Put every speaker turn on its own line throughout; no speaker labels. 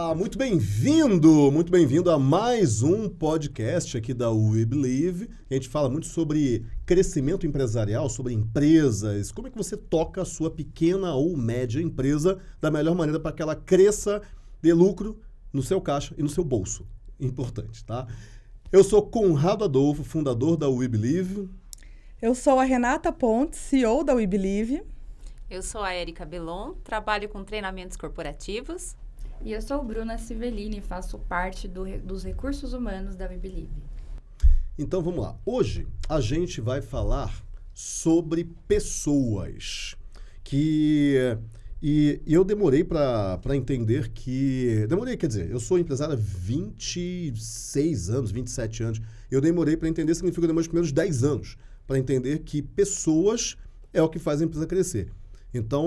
Olá, muito bem-vindo, muito bem-vindo a mais um podcast aqui da We Believe. A gente fala muito sobre crescimento empresarial, sobre empresas, como é que você toca a sua pequena ou média empresa da melhor maneira para que ela cresça, dê lucro no seu caixa e no seu bolso. Importante, tá? Eu sou Conrado Adolfo, fundador da We Believe.
Eu sou a Renata Pontes, CEO da We Believe.
Eu sou a Erika Belon, trabalho com treinamentos corporativos.
E eu sou Bruna Civellini, faço parte do, dos recursos humanos da Believe.
Então vamos lá. Hoje a gente vai falar sobre pessoas. Que. E, e eu demorei para entender que. Demorei, quer dizer, eu sou empresário há 26 anos, 27 anos. Eu demorei para entender, significa que eu demorei os primeiros 10 anos para entender que pessoas é o que faz a empresa crescer. Então,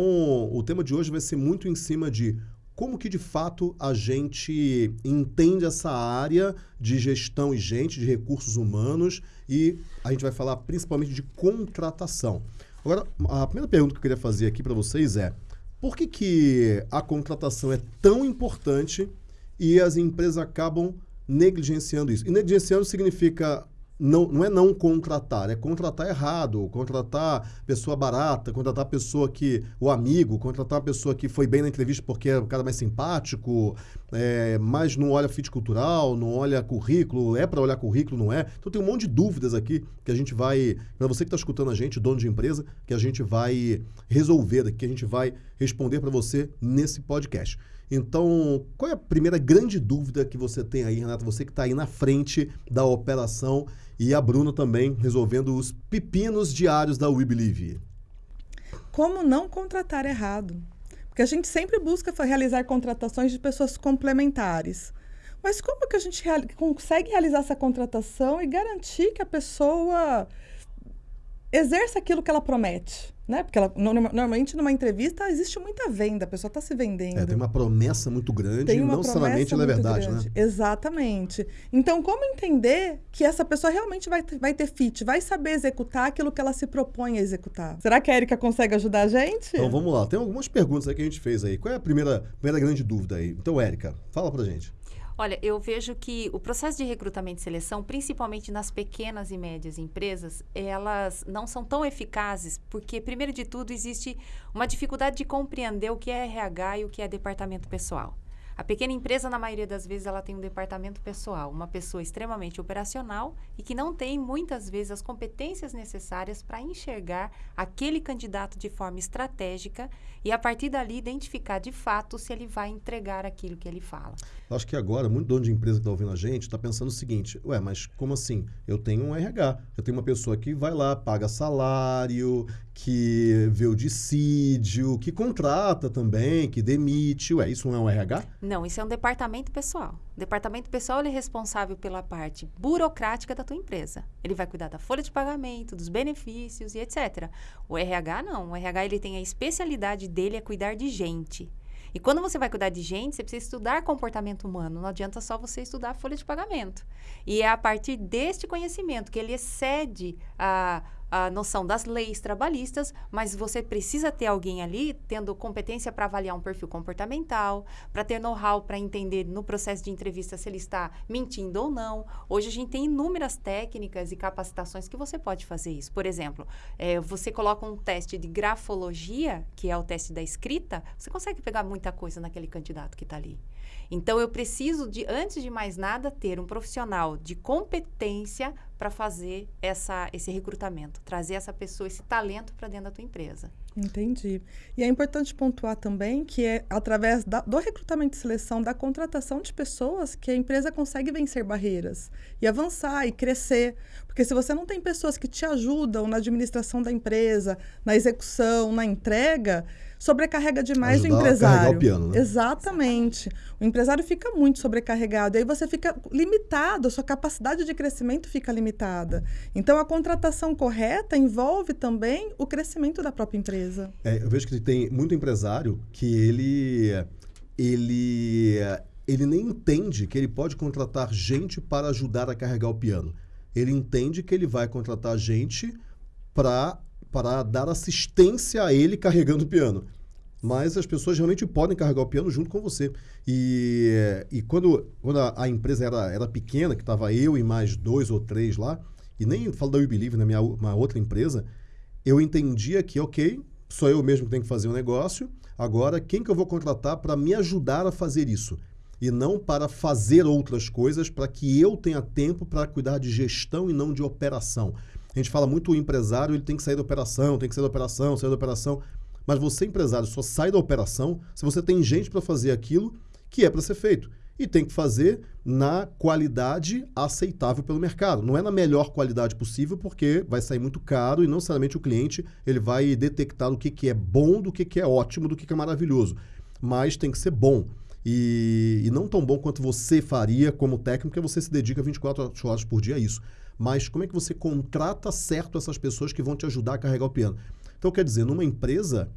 o tema de hoje vai ser muito em cima de como que de fato a gente entende essa área de gestão e gente, de recursos humanos e a gente vai falar principalmente de contratação. Agora, a primeira pergunta que eu queria fazer aqui para vocês é: por que, que a contratação é tão importante e as empresas acabam negligenciando isso? E negligenciando significa não, não é não contratar, é contratar errado, contratar pessoa barata, contratar pessoa que. o amigo, contratar a pessoa que foi bem na entrevista porque é o cara mais simpático, é, mas não olha fit cultural, não olha currículo, é para olhar currículo, não é? Então tem um monte de dúvidas aqui que a gente vai. Para você que está escutando a gente, dono de empresa, que a gente vai resolver, que a gente vai responder para você nesse podcast. Então, qual é a primeira grande dúvida que você tem aí, Renata? Você que está aí na frente da operação e a Bruna também resolvendo os pepinos diários da We Believe.
Como não contratar errado? Porque a gente sempre busca realizar contratações de pessoas complementares. Mas como que a gente real consegue realizar essa contratação e garantir que a pessoa exerça aquilo que ela promete? Né? Porque ela, normalmente numa entrevista existe muita venda, a pessoa está se vendendo.
É, tem uma promessa muito grande, e não necessariamente ela é verdade, grande. né?
Exatamente. Então, como entender que essa pessoa realmente vai, vai ter fit, vai saber executar aquilo que ela se propõe a executar? Será que a Erika consegue ajudar a gente?
Então vamos lá, tem algumas perguntas aí que a gente fez aí. Qual é a primeira, primeira grande dúvida aí? Então, Érica, fala pra gente.
Olha, eu vejo que o processo de recrutamento e seleção, principalmente nas pequenas e médias empresas, elas não são tão eficazes porque, primeiro de tudo, existe uma dificuldade de compreender o que é RH e o que é departamento pessoal. A pequena empresa, na maioria das vezes, ela tem um departamento pessoal, uma pessoa extremamente operacional e que não tem, muitas vezes, as competências necessárias para enxergar aquele candidato de forma estratégica e, a partir dali, identificar de fato se ele vai entregar aquilo que ele fala.
Acho que agora, muito dono de empresa que está ouvindo a gente está pensando o seguinte: ué, mas como assim? Eu tenho um RH, eu tenho uma pessoa que vai lá, paga salário, que vê o dissídio, que contrata também, que demite. Ué, isso não é um RH?
Não, isso é um departamento pessoal. O departamento pessoal é responsável pela parte burocrática da tua empresa. Ele vai cuidar da folha de pagamento, dos benefícios e etc. O RH não. O RH ele tem a especialidade dele é cuidar de gente. E quando você vai cuidar de gente, você precisa estudar comportamento humano. Não adianta só você estudar folha de pagamento. E é a partir deste conhecimento que ele excede a a noção das leis trabalhistas, mas você precisa ter alguém ali tendo competência para avaliar um perfil comportamental, para ter know-how para entender no processo de entrevista se ele está mentindo ou não. Hoje a gente tem inúmeras técnicas e capacitações que você pode fazer isso. Por exemplo, é, você coloca um teste de grafologia, que é o teste da escrita, você consegue pegar muita coisa naquele candidato que está ali. Então, eu preciso, de, antes de mais nada, ter um profissional de competência para fazer essa, esse recrutamento, trazer essa pessoa, esse talento para dentro da tua empresa.
Entendi. E é importante pontuar também que é através da, do recrutamento e seleção, da contratação de pessoas, que a empresa consegue vencer barreiras e avançar e crescer. Porque se você não tem pessoas que te ajudam na administração da empresa, na execução, na entrega, sobrecarrega demais Ajudar o empresário.
O piano, né?
Exatamente. O empresário fica muito sobrecarregado. Aí você fica limitado, a sua capacidade de crescimento fica limitada. Então, a contratação correta envolve também o crescimento da própria empresa.
É, eu vejo que tem muito empresário que ele, ele, ele nem entende que ele pode contratar gente para ajudar a carregar o piano. Ele entende que ele vai contratar gente para para dar assistência a ele carregando o piano. mas as pessoas realmente podem carregar o piano junto com você. E, e quando, quando a, a empresa era, era pequena, que estava eu e mais dois ou três lá, e nem falo da We Believe, na minha uma outra empresa, eu entendia que, ok, sou eu mesmo que tenho que fazer o um negócio, agora quem que eu vou contratar para me ajudar a fazer isso? E não para fazer outras coisas, para que eu tenha tempo para cuidar de gestão e não de operação. A gente fala muito o empresário, ele tem que sair da operação, tem que sair da operação, sair da operação. Mas você, empresário, só sai da operação se você tem gente para fazer aquilo que é para ser feito. E tem que fazer na qualidade aceitável pelo mercado. Não é na melhor qualidade possível, porque vai sair muito caro e não necessariamente o cliente ele vai detectar o que, que é bom do que, que é ótimo, do que, que é maravilhoso. Mas tem que ser bom. E, e não tão bom quanto você faria como técnico, porque você se dedica 24 horas por dia a isso. Mas como é que você contrata certo essas pessoas que vão te ajudar a carregar o piano? Então, quer dizer, numa empresa,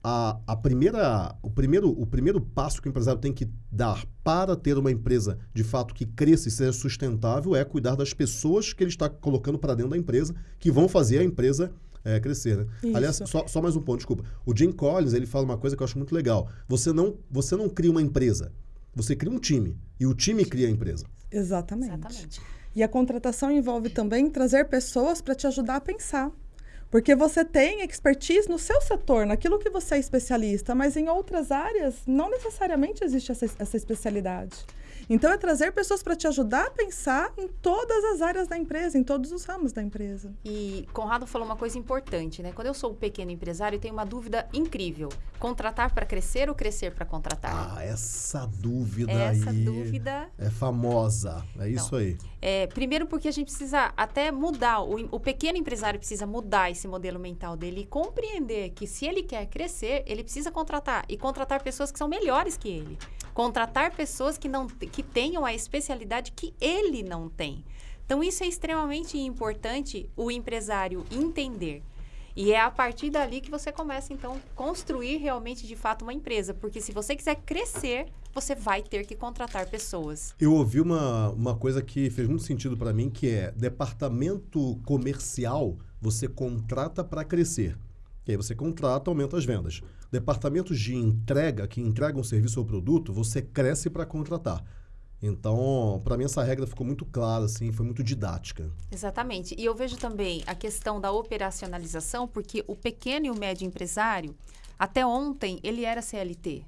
a, a primeira, o, primeiro, o primeiro passo que o empresário tem que dar para ter uma empresa de fato que cresça e seja sustentável é cuidar das pessoas que ele está colocando para dentro da empresa, que vão fazer a empresa é, crescer. Né? Aliás, só, só mais um ponto, desculpa. O Jim Collins ele fala uma coisa que eu acho muito legal. Você não, você não cria uma empresa, você cria um time. E o time cria a empresa.
Exatamente.
Exatamente.
E a contratação envolve também trazer pessoas para te ajudar a pensar. Porque você tem expertise no seu setor, naquilo que você é especialista, mas em outras áreas não necessariamente existe essa, essa especialidade. Então, é trazer pessoas para te ajudar a pensar em todas as áreas da empresa, em todos os ramos da empresa.
E Conrado falou uma coisa importante, né? Quando eu sou um pequeno empresário, eu tenho uma dúvida incrível: contratar para crescer ou crescer para contratar?
Ah, essa dúvida
essa
aí
dúvida
é famosa. É isso
então,
aí.
É, primeiro porque a gente precisa até mudar, o, o pequeno empresário precisa mudar esse modelo mental dele e compreender que se ele quer crescer, ele precisa contratar e contratar pessoas que são melhores que ele contratar pessoas que não que tenham a especialidade que ele não tem. Então isso é extremamente importante o empresário entender. E é a partir dali que você começa então construir realmente de fato uma empresa, porque se você quiser crescer, você vai ter que contratar pessoas.
Eu ouvi uma, uma coisa que fez muito sentido para mim, que é departamento comercial, você contrata para crescer. E aí você contrata, aumenta as vendas. Departamentos de entrega, que entregam serviço ou produto, você cresce para contratar. Então, para mim, essa regra ficou muito clara, assim, foi muito didática.
Exatamente. E eu vejo também a questão da operacionalização, porque o pequeno e o médio empresário, até ontem, ele era CLT.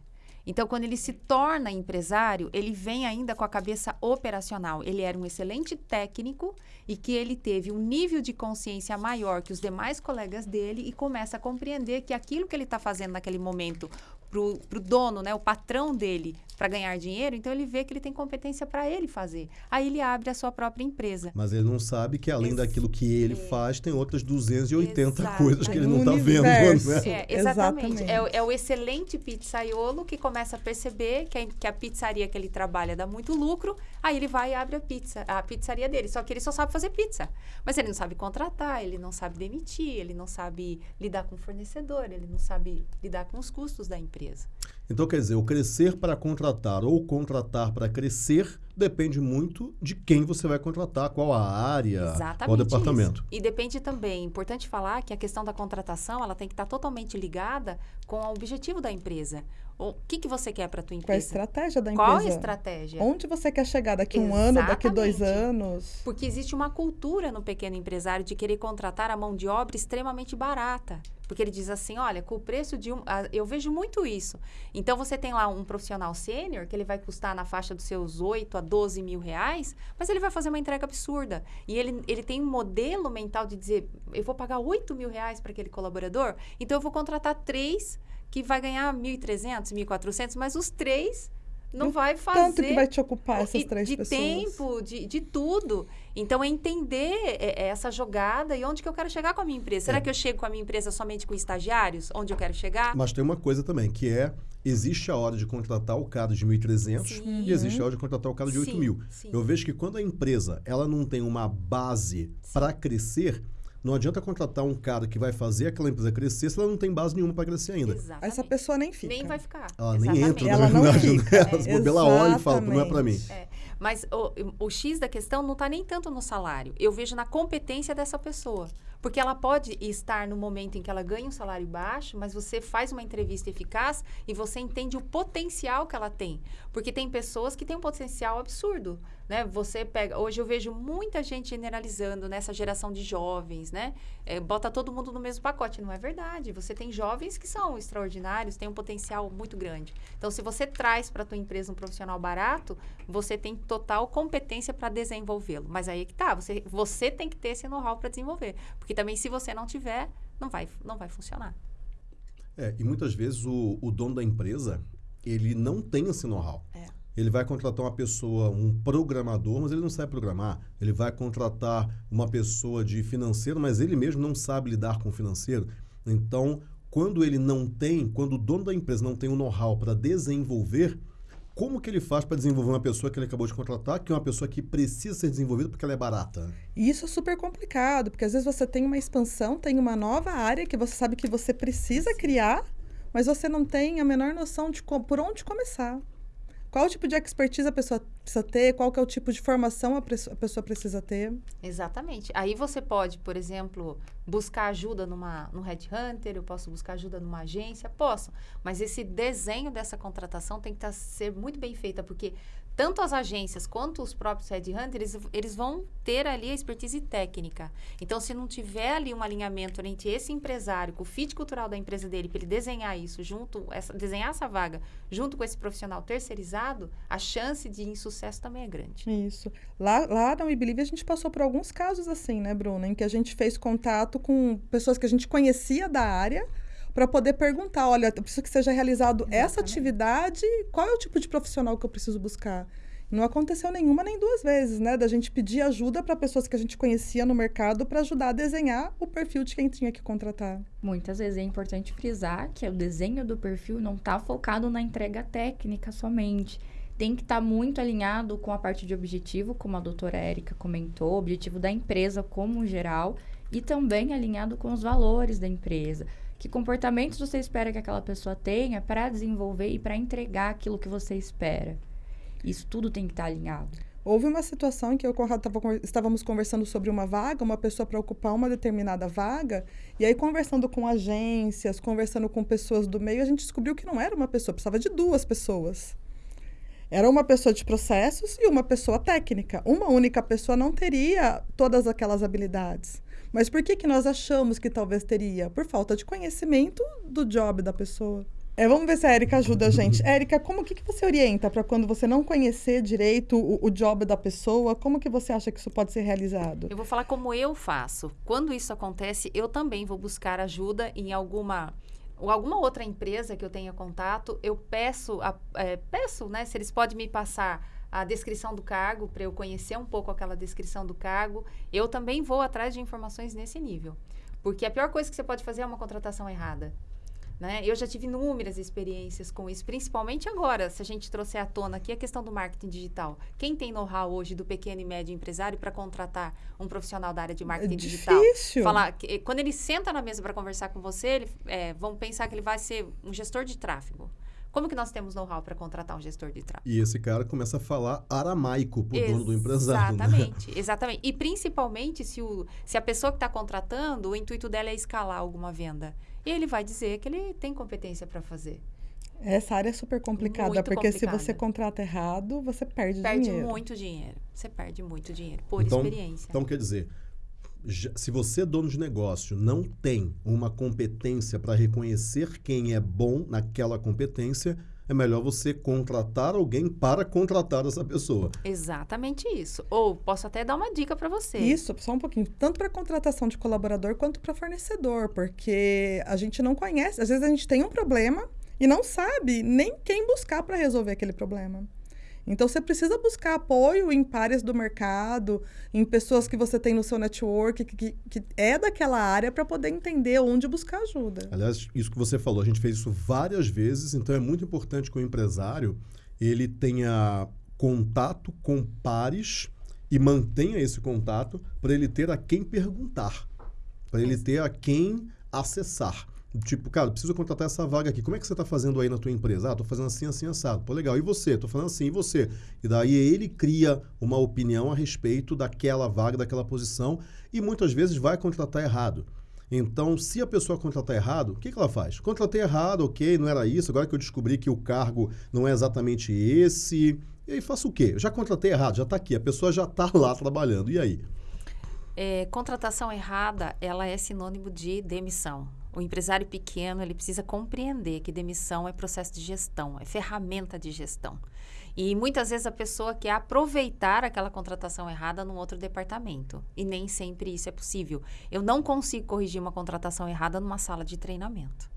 Então, quando ele se torna empresário, ele vem ainda com a cabeça operacional. Ele era um excelente técnico e que ele teve um nível de consciência maior que os demais colegas dele e começa a compreender que aquilo que ele está fazendo naquele momento para o dono, né, o patrão dele, para ganhar dinheiro, então ele vê que ele tem competência para ele fazer. Aí ele abre a sua própria empresa.
Mas ele não sabe que além Esse, daquilo que ele é, faz, tem outras 280
exatamente.
coisas que ele não está vendo. Né?
É, exatamente. É, é, o excelente pizzaiolo que começa a perceber que a, que a pizzaria que ele trabalha dá muito lucro, aí ele vai e abre a pizza, a pizzaria dele. Só que ele só sabe fazer pizza. Mas ele não sabe contratar, ele não sabe demitir, ele não sabe lidar com o fornecedor, ele não sabe lidar com os custos da empresa.
Então, quer dizer, o crescer para contratar ou contratar para crescer depende muito de quem você vai contratar, qual a área,
Exatamente
qual o departamento.
Isso. E depende também, importante falar que a questão da contratação, ela tem que estar totalmente ligada com o objetivo da empresa. O que, que você quer para a tua empresa?
Qual a estratégia da empresa?
Qual a estratégia?
Onde você quer chegar daqui um ano, daqui dois anos?
Porque existe uma cultura no pequeno empresário de querer contratar a mão de obra extremamente barata. Porque ele diz assim, olha, com o preço de um... Eu vejo muito isso. Então, você tem lá um profissional sênior, que ele vai custar na faixa dos seus 8 a 12 mil reais, mas ele vai fazer uma entrega absurda. E ele, ele tem um modelo mental de dizer, eu vou pagar 8 mil reais para aquele colaborador, então eu vou contratar três que vai ganhar 1.300, 1.400, mas os três não e vai fazer.
Tanto que vai te ocupar essas três
de
pessoas.
De tempo, de, de tudo. Então, é entender é, é essa jogada e onde que eu quero chegar com a minha empresa. Será é. que eu chego com a minha empresa somente com estagiários? Onde eu quero chegar?
Mas tem uma coisa também, que é... Existe a hora de contratar o cara de 1.300 e existe a hora de contratar o cara de 8 mil. Eu vejo que quando a empresa ela não tem uma base para crescer não adianta contratar um cara que vai fazer aquela empresa crescer se ela não tem base nenhuma para crescer ainda.
Exatamente.
Essa pessoa nem fica.
Nem vai ficar.
Ela Exatamente. nem entra,
ela
na
verdade. Não
fica. Né? Ela, é. ela olha e fala, não é para mim.
É. Mas o, o X da questão não está nem tanto no salário. Eu vejo na competência dessa pessoa. Porque ela pode estar no momento em que ela ganha um salário baixo, mas você faz uma entrevista eficaz e você entende o potencial que ela tem. Porque tem pessoas que têm um potencial absurdo, né? Você pega... Hoje eu vejo muita gente generalizando nessa geração de jovens, né? É, bota todo mundo no mesmo pacote. Não é verdade. Você tem jovens que são extraordinários, têm um potencial muito grande. Então, se você traz para a tua empresa um profissional barato, você tem total competência para desenvolvê-lo. Mas aí é que tá, você, você tem que ter esse know-how para desenvolver. Porque também, se você não tiver, não vai, não vai funcionar.
É, e muitas vezes o, o dono da empresa, ele não tem esse know-how.
É.
Ele vai contratar uma pessoa, um programador, mas ele não sabe programar. Ele vai contratar uma pessoa de financeiro, mas ele mesmo não sabe lidar com o financeiro. Então, quando ele não tem, quando o dono da empresa não tem o know-how para desenvolver, como que ele faz para desenvolver uma pessoa que ele acabou de contratar, que é uma pessoa que precisa ser desenvolvida porque ela é barata?
E isso é super complicado, porque às vezes você tem uma expansão, tem uma nova área que você sabe que você precisa criar, mas você não tem a menor noção de por onde começar. Qual tipo de expertise a pessoa precisa ter? Qual que é o tipo de formação a, pessoa precisa ter?
Exatamente. Aí você pode, por exemplo, buscar ajuda numa, no Headhunter, eu posso buscar ajuda numa agência, posso. Mas esse desenho dessa contratação tem que tá, ser muito bem feita, porque tanto as agências quanto os próprios headhunters, eles vão ter ali a expertise técnica. Então, se não tiver ali um alinhamento entre esse empresário, com o fit cultural da empresa dele, para ele desenhar isso junto, essa, desenhar essa vaga junto com esse profissional terceirizado, a chance de insucesso também é grande.
Isso. Lá, lá na WeBelieve a gente passou por alguns casos assim, né, Bruna, em que a gente fez contato com pessoas que a gente conhecia da área, para poder perguntar, olha, eu preciso que seja realizado Exatamente. essa atividade, qual é o tipo de profissional que eu preciso buscar? Não aconteceu nenhuma nem duas vezes, né? Da gente pedir ajuda para pessoas que a gente conhecia no mercado para ajudar a desenhar o perfil de quem tinha que contratar.
Muitas vezes é importante frisar que o desenho do perfil não está focado na entrega técnica somente. Tem que estar tá muito alinhado com a parte de objetivo, como a doutora Érica comentou, objetivo da empresa como geral, e também alinhado com os valores da empresa. Que comportamentos você espera que aquela pessoa tenha para desenvolver e para entregar aquilo que você espera? Isso tudo tem que estar tá alinhado.
Houve uma situação em que eu Conrado tava, estávamos conversando sobre uma vaga, uma pessoa para ocupar uma determinada vaga, e aí conversando com agências, conversando com pessoas do meio, a gente descobriu que não era uma pessoa, precisava de duas pessoas. Era uma pessoa de processos e uma pessoa técnica. Uma única pessoa não teria todas aquelas habilidades. Mas por que, que nós achamos que talvez teria? Por falta de conhecimento do job da pessoa. É, vamos ver se a Érica ajuda a gente. Érica, como que, que você orienta para quando você não conhecer direito o, o, job da pessoa? Como que você acha que isso pode ser realizado?
Eu vou falar como eu faço. Quando isso acontece, eu também vou buscar ajuda em alguma ou alguma outra empresa que eu tenha contato. Eu peço, a, é, peço, né, se eles podem me passar a descrição do cargo, para eu conhecer um pouco aquela descrição do cargo. Eu também vou atrás de informações nesse nível. Porque a pior coisa que você pode fazer é uma contratação errada. Né? Eu já tive inúmeras experiências com isso, principalmente agora, se a gente trouxer à tona aqui a questão do marketing digital. Quem tem know-how hoje do pequeno e médio empresário para contratar um profissional da área de marketing
é
digital?
Difícil.
Falar que, quando ele senta na mesa para conversar com você, ele, é, vão pensar que ele vai ser um gestor de tráfego. Como que nós temos know-how para contratar um gestor de tráfego?
E esse cara começa a falar aramaico para o dono do empresário.
Né? Exatamente, né? exatamente. E principalmente se, o, se a pessoa que está contratando, o intuito dela é escalar alguma venda. E ele vai dizer que ele tem competência para fazer.
Essa área é super complicada, muito porque complicada. se você contrata errado, você perde,
perde
dinheiro.
Perde muito dinheiro. Você perde muito dinheiro, por
então,
experiência.
Então, quer dizer, se você, dono de negócio, não tem uma competência para reconhecer quem é bom naquela competência, é melhor você contratar alguém para contratar essa pessoa.
Exatamente isso. Ou posso até dar uma dica para você.
Isso, só um pouquinho. Tanto para contratação de colaborador quanto para fornecedor, porque a gente não conhece. Às vezes a gente tem um problema e não sabe nem quem buscar para resolver aquele problema. Então, você precisa buscar apoio em pares do mercado, em pessoas que você tem no seu network, que, que, que é daquela área, para poder entender onde buscar ajuda.
Aliás, isso que você falou, a gente fez isso várias vezes, então é muito importante que o empresário ele tenha contato com pares e mantenha esse contato para ele ter a quem perguntar, para ele ter a quem acessar. Tipo, cara, preciso contratar essa vaga aqui. Como é que você está fazendo aí na tua empresa? Ah, tô fazendo assim, assim, assado. Pô, legal. E você? Tô fazendo assim, e você? E daí ele cria uma opinião a respeito daquela vaga, daquela posição e muitas vezes vai contratar errado. Então, se a pessoa contratar errado, o que, que ela faz? Contratei errado, ok, não era isso, agora que eu descobri que o cargo não é exatamente esse. E aí faço o quê? Eu já contratei errado, já está aqui, a pessoa já está lá trabalhando. E aí?
É, contratação errada, ela é sinônimo de demissão. O empresário pequeno, ele precisa compreender que demissão é processo de gestão, é ferramenta de gestão. E muitas vezes a pessoa quer aproveitar aquela contratação errada num outro departamento. E nem sempre isso é possível. Eu não consigo corrigir uma contratação errada numa sala de treinamento.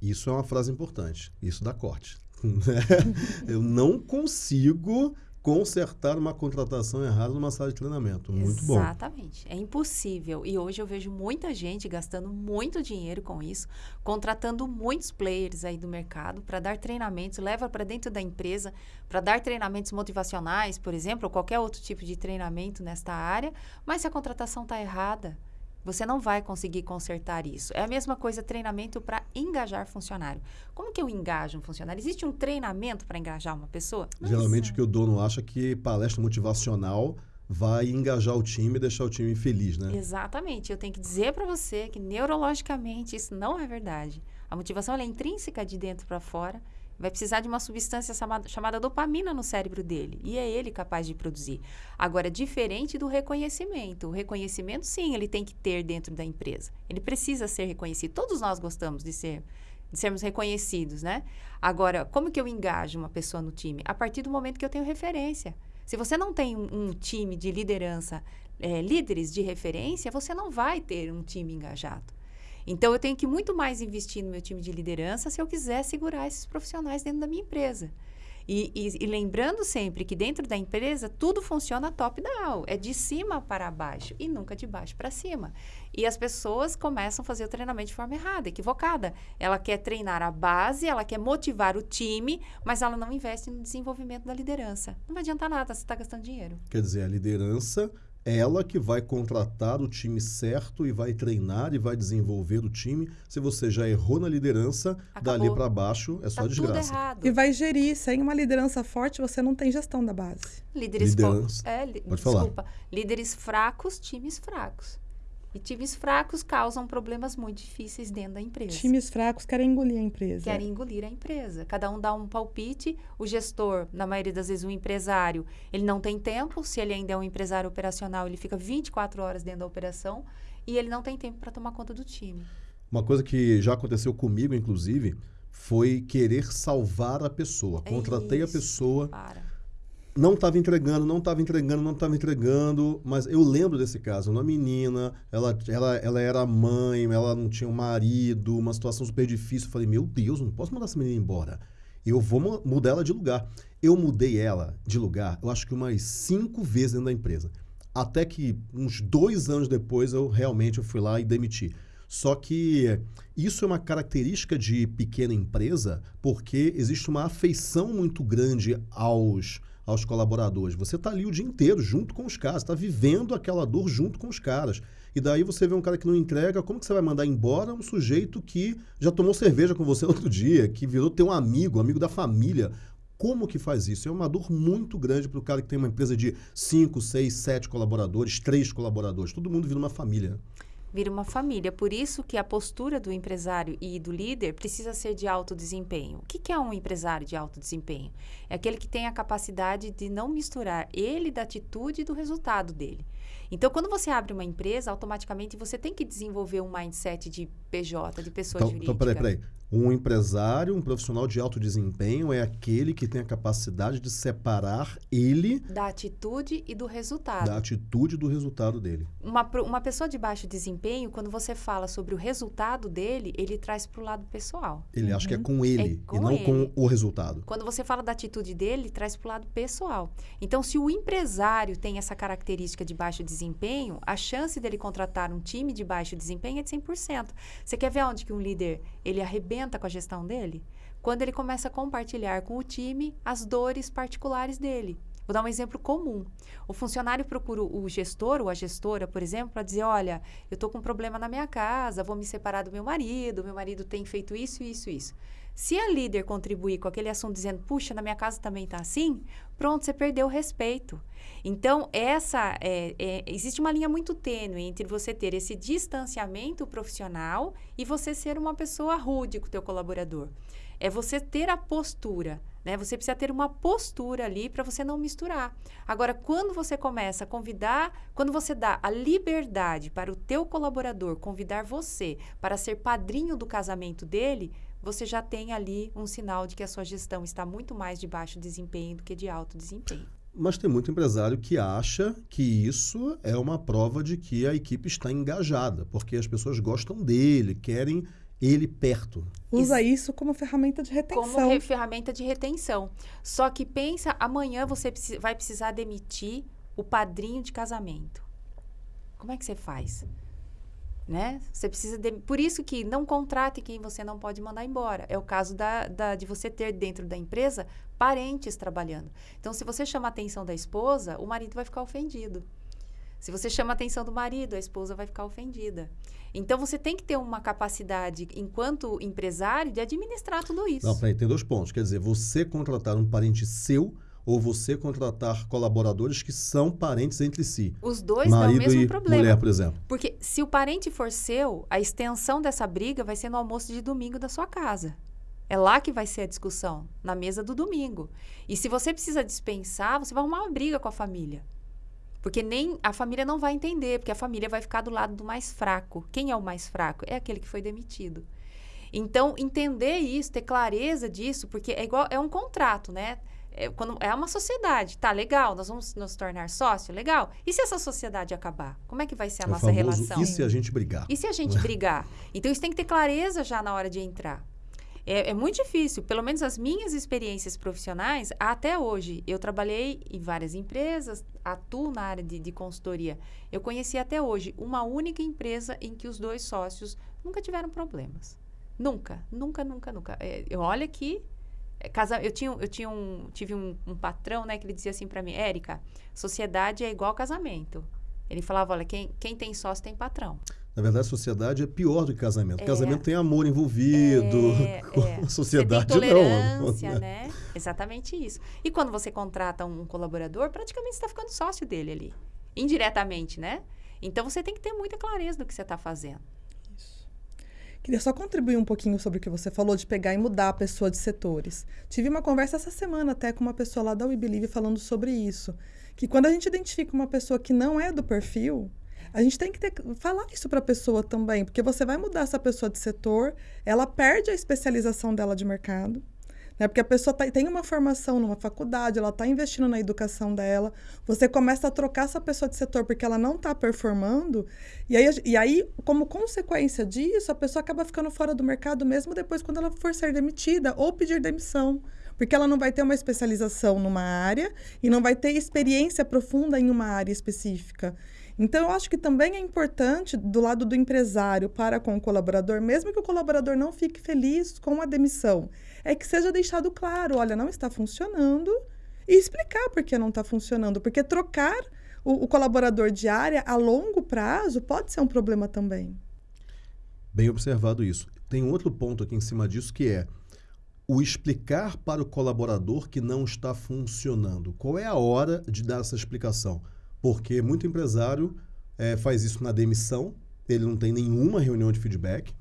Isso é uma frase importante. Isso dá corte. Eu não consigo consertar uma contratação errada numa sala de treinamento. Muito
Exatamente.
bom.
Exatamente. É impossível. E hoje eu vejo muita gente gastando muito dinheiro com isso, contratando muitos players aí do mercado para dar treinamentos, leva para dentro da empresa para dar treinamentos motivacionais, por exemplo, ou qualquer outro tipo de treinamento nesta área, mas se a contratação está errada, você não vai conseguir consertar isso. É a mesma coisa treinamento para engajar funcionário. Como que eu engajo um funcionário? Existe um treinamento para engajar uma pessoa?
Geralmente o que o dono acha que palestra motivacional vai engajar o time e deixar o time feliz, né?
Exatamente. Eu tenho que dizer para você que neurologicamente isso não é verdade. A motivação é intrínseca de dentro para fora vai precisar de uma substância chamada, dopamina no cérebro dele. E é ele capaz de produzir. Agora, diferente do reconhecimento. O reconhecimento, sim, ele tem que ter dentro da empresa. Ele precisa ser reconhecido. Todos nós gostamos de ser de sermos reconhecidos, né? Agora, como que eu engajo uma pessoa no time? A partir do momento que eu tenho referência. Se você não tem um, um time de liderança, é, líderes de referência, você não vai ter um time engajado. Então, eu tenho que muito mais investir no meu time de liderança se eu quiser segurar esses profissionais dentro da minha empresa. E, e, e, lembrando sempre que dentro da empresa tudo funciona top-down, é de cima para baixo e nunca de baixo para cima. E as pessoas começam a fazer o treinamento de forma errada, equivocada. Ela quer treinar a base, ela quer motivar o time, mas ela não investe no desenvolvimento da liderança. Não vai adiantar nada, você está gastando dinheiro.
Quer dizer, a liderança ela que vai contratar o time certo e vai treinar e vai desenvolver o time. Se você já errou na liderança, Acabou. dali para baixo é só
tá
desgraça.
E vai gerir. Sem uma liderança forte, você não tem gestão da base.
Líderes liderança. É, li Pode desculpa. Falar. Líderes fracos, times fracos. E times fracos causam problemas muito difíceis dentro da empresa.
Times fracos querem engolir a empresa.
Querem engolir a empresa. Cada um dá um palpite. O gestor, na maioria das vezes, o empresário, ele não tem tempo. Se ele ainda é um empresário operacional, ele fica 24 horas dentro da operação e ele não tem tempo para tomar conta do time.
Uma coisa que já aconteceu comigo, inclusive, foi querer salvar a pessoa. É Contratei isso, a pessoa.
Para
não estava entregando, não estava entregando, não estava entregando, mas eu lembro desse caso, uma menina, ela, ela, ela era mãe, ela não tinha um marido, uma situação super difícil. Eu falei, meu Deus, não posso mandar essa menina embora. Eu vou mudar ela de lugar. Eu mudei ela de lugar, eu acho que umas cinco vezes dentro da empresa. Até que uns dois anos depois eu realmente eu fui lá e demiti. Só que isso é uma característica de pequena empresa, porque existe uma afeição muito grande aos aos colaboradores. Você está ali o dia inteiro junto com os caras, está vivendo aquela dor junto com os caras. E daí você vê um cara que não entrega, como que você vai mandar embora um sujeito que já tomou cerveja com você outro dia, que virou teu amigo, amigo da família? Como que faz isso? É uma dor muito grande para o cara que tem uma empresa de 5, 6, 7 colaboradores, 3 colaboradores. Todo mundo vira uma família
vira uma família. Por isso que a postura do empresário e do líder precisa ser de alto desempenho. O que, que é um empresário de alto desempenho? É aquele que tem a capacidade de não misturar ele da atitude e do resultado dele. Então, quando você abre uma empresa, automaticamente você tem que desenvolver um mindset de PJ, de pessoa
então,
jurídica.
Então, peraí, peraí. Um empresário, um profissional de alto desempenho é aquele que tem a capacidade de separar ele
da atitude e do resultado.
Da atitude e do resultado dele.
Uma, uma pessoa de baixo desempenho, quando você fala sobre o resultado dele, ele traz para o lado pessoal.
Ele uhum. acha que é com ele é com e não ele. com o resultado.
Quando você fala da atitude dele, traz para o lado pessoal. Então, se o empresário tem essa característica de baixo desempenho, a chance dele contratar um time de baixo desempenho é de 100%. Você quer ver onde que um líder ele arrebenta com a gestão dele? Quando ele começa a compartilhar com o time as dores particulares dele. Vou dar um exemplo comum. O funcionário procura o gestor ou a gestora, por exemplo, para dizer: olha, eu estou com um problema na minha casa, vou me separar do meu marido, meu marido tem feito isso, isso, isso. Se a líder contribuir com aquele assunto dizendo, puxa, na minha casa também está assim, pronto, você perdeu o respeito. Então, essa é, é, existe uma linha muito tênue entre você ter esse distanciamento profissional e você ser uma pessoa rude com o teu colaborador. É você ter a postura, né? Você precisa ter uma postura ali para você não misturar. Agora, quando você começa a convidar, quando você dá a liberdade para o teu colaborador convidar você para ser padrinho do casamento dele, você já tem ali um sinal de que a sua gestão está muito mais de baixo desempenho do que de alto desempenho.
Mas tem muito empresário que acha que isso é uma prova de que a equipe está engajada, porque as pessoas gostam dele, querem ele perto.
Usa isso como ferramenta de retenção.
Como ferramenta de retenção. Só que pensa, amanhã você vai precisar demitir o padrinho de casamento. Como é que você faz? né? Você precisa de, por isso que não contrate quem você não pode mandar embora. É o caso da, da, de você ter dentro da empresa parentes trabalhando. Então, se você chama a atenção da esposa, o marido vai ficar ofendido. Se você chama a atenção do marido, a esposa vai ficar ofendida. Então, você tem que ter uma capacidade, enquanto empresário, de administrar tudo isso.
Não, peraí, tem dois pontos. Quer dizer, você contratar um parente seu ou você contratar colaboradores que são parentes entre si.
Os dois Marido dão o mesmo
e
problema.
mulher, por exemplo.
Porque se o parente for seu, a extensão dessa briga vai ser no almoço de domingo da sua casa. É lá que vai ser a discussão, na mesa do domingo. E se você precisa dispensar, você vai arrumar uma briga com a família. Porque nem a família não vai entender, porque a família vai ficar do lado do mais fraco. Quem é o mais fraco? É aquele que foi demitido. Então, entender isso, ter clareza disso, porque é igual é um contrato, né? é, quando é uma sociedade, tá legal, nós vamos nos tornar sócio, legal. E se essa sociedade acabar, como é que vai ser a
é
nossa
famoso,
relação?
E se a gente brigar?
E se a gente brigar? Então isso tem que ter clareza já na hora de entrar. É, é, muito difícil, pelo menos as minhas experiências profissionais, até hoje, eu trabalhei em várias empresas, atuo na área de, de consultoria. Eu conheci até hoje uma única empresa em que os dois sócios nunca tiveram problemas. Nunca, nunca, nunca, nunca. É, olha que é, casa, eu tinha, eu tinha um, tive um, um patrão, né, que ele dizia assim para mim, Érica, sociedade é igual casamento. Ele falava, olha, quem, quem tem sócio tem patrão.
Na verdade, a sociedade é pior do que casamento. É. Casamento tem amor envolvido. É, é. sociedade
você tem tolerância, não. né? Exatamente isso. E quando você contrata um colaborador, praticamente você está ficando sócio dele ali. Indiretamente, né? Então você tem que ter muita clareza do que você está fazendo.
Queria só contribuir um pouquinho sobre o que você falou de pegar e mudar a pessoa de setores. Tive uma conversa essa semana até com uma pessoa lá da We Believe falando sobre isso. Que quando a gente identifica uma pessoa que não é do perfil, a gente tem que ter, falar isso para a pessoa também, porque você vai mudar essa pessoa de setor, ela perde a especialização dela de mercado. Né? Porque a pessoa tá, tem uma formação numa faculdade, ela está investindo na educação dela, você começa a trocar essa pessoa de setor porque ela não está performando, e aí, e aí, como consequência disso, a pessoa acaba ficando fora do mercado mesmo depois quando ela for ser demitida ou pedir demissão porque ela não vai ter uma especialização numa área e não vai ter experiência profunda em uma área específica. Então, eu acho que também é importante, do lado do empresário para com o colaborador, mesmo que o colaborador não fique feliz com a demissão, é que seja deixado claro: olha, não está funcionando, e explicar por que não está funcionando. Porque trocar o, o colaborador de área a longo prazo pode ser um problema também.
Bem observado isso. Tem outro ponto aqui em cima disso que é o explicar para o colaborador que não está funcionando. Qual é a hora de dar essa explicação? Porque muito empresário é, faz isso na demissão, ele não tem nenhuma reunião de feedback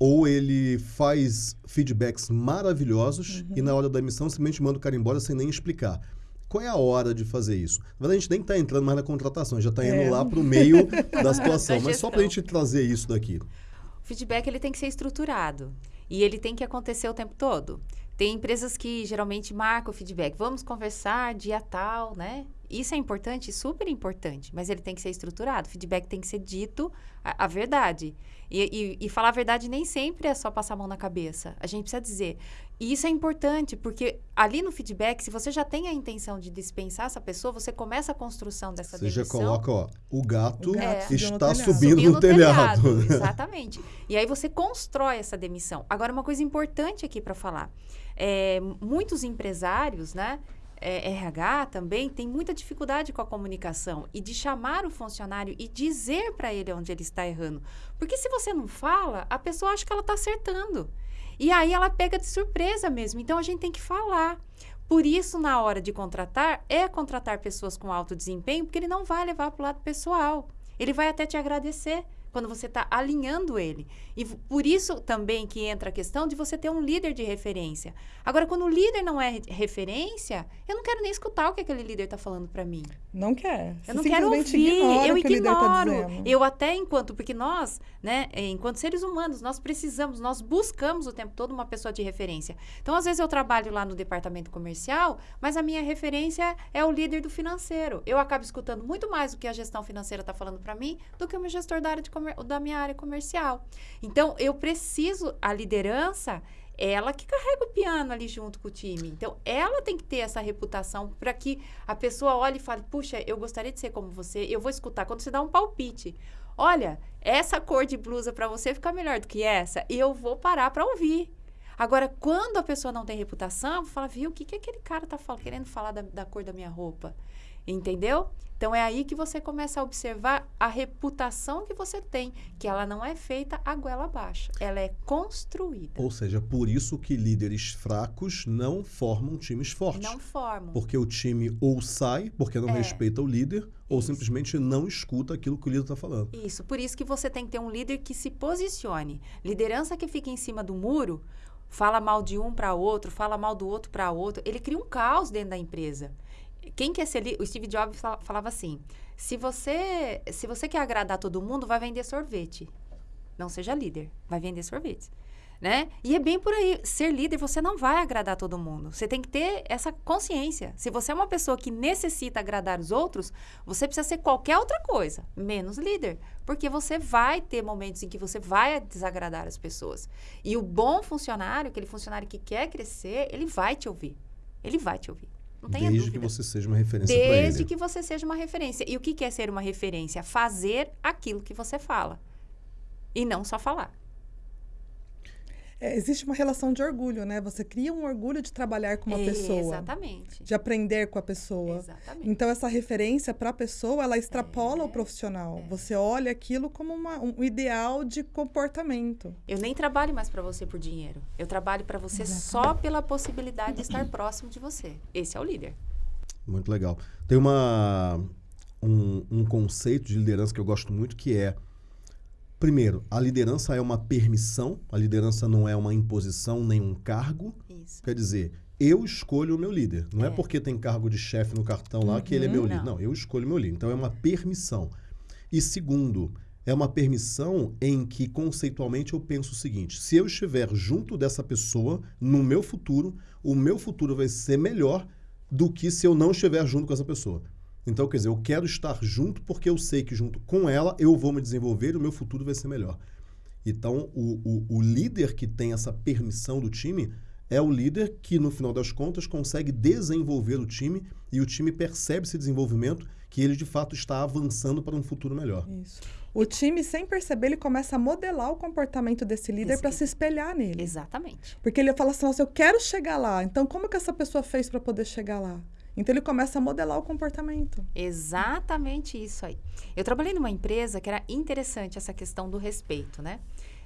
ou ele faz feedbacks maravilhosos uhum. e na hora da emissão simplesmente manda o cara embora sem nem explicar. Qual é a hora de fazer isso? Na verdade, a gente nem está entrando mais na contratação, já está indo é. lá para o meio da situação. da mas só para a gente trazer isso daqui. O
feedback ele tem que ser estruturado e ele tem que acontecer o tempo todo. Tem empresas que geralmente marcam o feedback. Vamos conversar dia tal, né? Isso é importante, super importante, mas ele tem que ser estruturado. O feedback tem que ser dito a, a verdade. E, e, e, falar a verdade nem sempre é só passar a mão na cabeça. A gente precisa dizer. E isso é importante, porque ali no feedback, se você já tem a intenção de dispensar essa pessoa, você começa a construção dessa
você
demissão.
Você já coloca, ó, o gato, o gato é, está subindo, subindo, no telhado. telhado.
Exatamente. E aí você constrói essa demissão. Agora, uma coisa importante aqui para falar. É, muitos empresários, né? É, RH também tem muita dificuldade com a comunicação e de chamar o funcionário e dizer para ele onde ele está errando. Porque se você não fala, a pessoa acha que ela está acertando. E aí ela pega de surpresa mesmo. Então a gente tem que falar. Por isso, na hora de contratar, é contratar pessoas com alto desempenho, porque ele não vai levar para o lado pessoal. Ele vai até te agradecer quando você está alinhando ele. E por isso também que entra a questão de você ter um líder de referência. Agora, quando o líder não é referência, eu não quero nem escutar o que aquele líder está falando para mim.
Não quer.
Eu não quero ouvir, eu tá ignoro. Tá eu até enquanto, porque nós, né, enquanto seres humanos, nós precisamos, nós buscamos o tempo todo uma pessoa de referência. Então, às vezes eu trabalho lá no departamento comercial, mas a minha referência é o líder do financeiro. Eu acabo escutando muito mais o que a gestão financeira está falando para mim do que o meu gestor da área de da minha área comercial. Então, eu preciso, a liderança, ela que carrega o piano ali junto com o time. Então, ela tem que ter essa reputação para que a pessoa olhe e fale: puxa, eu gostaria de ser como você, eu vou escutar. Quando você dá um palpite, olha, essa cor de blusa para você fica melhor do que essa, eu vou parar para ouvir. Agora, quando a pessoa não tem reputação, fala, viu, o que, que aquele cara tá querendo falar da, da cor da minha roupa? Entendeu? Então é aí que você começa a observar a reputação que você tem, que ela não é feita a goela abaixo, ela é construída.
Ou seja, por isso que líderes fracos não formam times fortes.
Não formam.
Porque o time ou sai, porque não é. respeita o líder, ou simplesmente não escuta aquilo que o líder está falando.
Isso, por isso que você tem que ter um líder que se posicione. Liderança que fica em cima do muro, fala mal de um para outro, fala mal do outro para outro, ele cria um caos dentro da empresa quem quer ser o Steve Jobs falava assim: se você se você quer agradar todo mundo, vai vender sorvete. Não seja líder, vai vender sorvete. Né? E é bem por aí. Ser líder, você não vai agradar todo mundo. Você tem que ter essa consciência. Se você é uma pessoa que necessita agradar os outros, você precisa ser qualquer outra coisa, menos líder. Porque você vai ter momentos em que você vai desagradar as pessoas. E o bom funcionário, aquele funcionário que quer crescer, ele vai te ouvir. Ele vai te ouvir. Não tenha
Desde
dúvida.
que você seja uma referência.
Desde que você seja uma referência. E o que é ser uma referência? Fazer aquilo que você fala. E não só falar.
É, existe uma relação de orgulho, né? Você cria um orgulho de trabalhar com uma é, pessoa.
Exatamente.
De aprender com a pessoa.
Exatamente.
Então, essa referência para a pessoa, ela extrapola é, o profissional. É. Você olha aquilo como uma, um ideal de comportamento.
Eu nem trabalho mais para você por dinheiro. Eu trabalho para você Exatamente. só pela possibilidade de estar próximo de você. Esse é o líder.
Muito legal. Tem uma, um, um conceito de liderança que eu gosto muito que é Primeiro, a liderança é uma permissão, a liderança não é uma imposição nem um cargo.
Isso.
Quer dizer, eu escolho o meu líder. Não é, é porque tem cargo de chefe no cartão lá uhum, que ele é meu líder. Não. não, eu escolho o meu líder. Então é uma permissão. E segundo, é uma permissão em que conceitualmente eu penso o seguinte: se eu estiver junto dessa pessoa no meu futuro, o meu futuro vai ser melhor do que se eu não estiver junto com essa pessoa. Então, quer dizer, eu quero estar junto porque eu sei que junto com ela eu vou me desenvolver e o meu futuro vai ser melhor. Então, o, o, o líder que tem essa permissão do time é o líder que, no final das contas, consegue desenvolver o time e o time percebe esse desenvolvimento que ele, de fato, está avançando para um futuro melhor.
Isso. O time, sem perceber, ele começa a modelar o comportamento desse líder para se espelhar nele.
Exatamente.
Porque ele fala assim, nossa, eu quero chegar lá. Então, como que essa pessoa fez para poder chegar lá? Então ele começa a modelar o comportamento.
Exatamente isso aí. Eu trabalhei numa empresa que era interessante essa questão do respeito, né?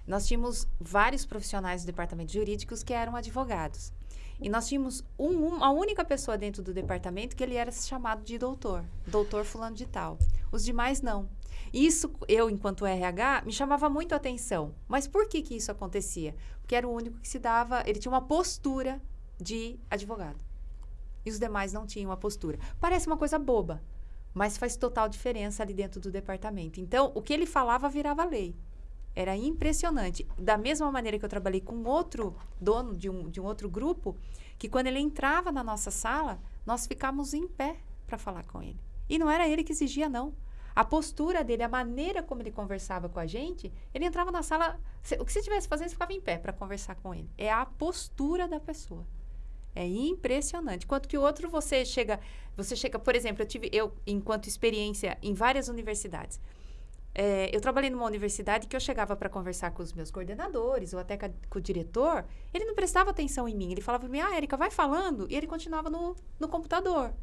Nós tínhamos vários profissionais do departamento jurídicos que eram advogados. E nós tínhamos um, uma única pessoa dentro do departamento que ele era chamado de doutor, doutor fulano de tal. Os demais não. Isso, eu, enquanto RH, me chamava muito a atenção. Mas por que, que isso acontecia? Porque era o único que se dava, ele tinha uma postura de advogado e os demais não tinham a postura. Parece uma coisa boba, mas faz total diferença ali dentro do departamento. Então, o que ele falava virava lei. Era impressionante. Da mesma maneira que eu trabalhei com outro dono de um, de um outro grupo, que quando ele entrava na nossa sala, nós ficávamos em pé para falar com ele. E não era ele que exigia, não. A postura dele, a maneira como ele conversava com a gente, ele entrava na sala. O que você estivesse fazendo, você ficava em pé para conversar com ele. É a postura da pessoa. É impressionante. Quanto que o outro você chega, você chega, por exemplo, eu tive eu enquanto experiência em várias universidades. é, eu trabalhei numa universidade que eu chegava para conversar com os meus coordenadores ou até com, o diretor, ele não prestava atenção em mim. Ele falava para mim, ah, Érica, vai falando. E ele continuava no, no computador.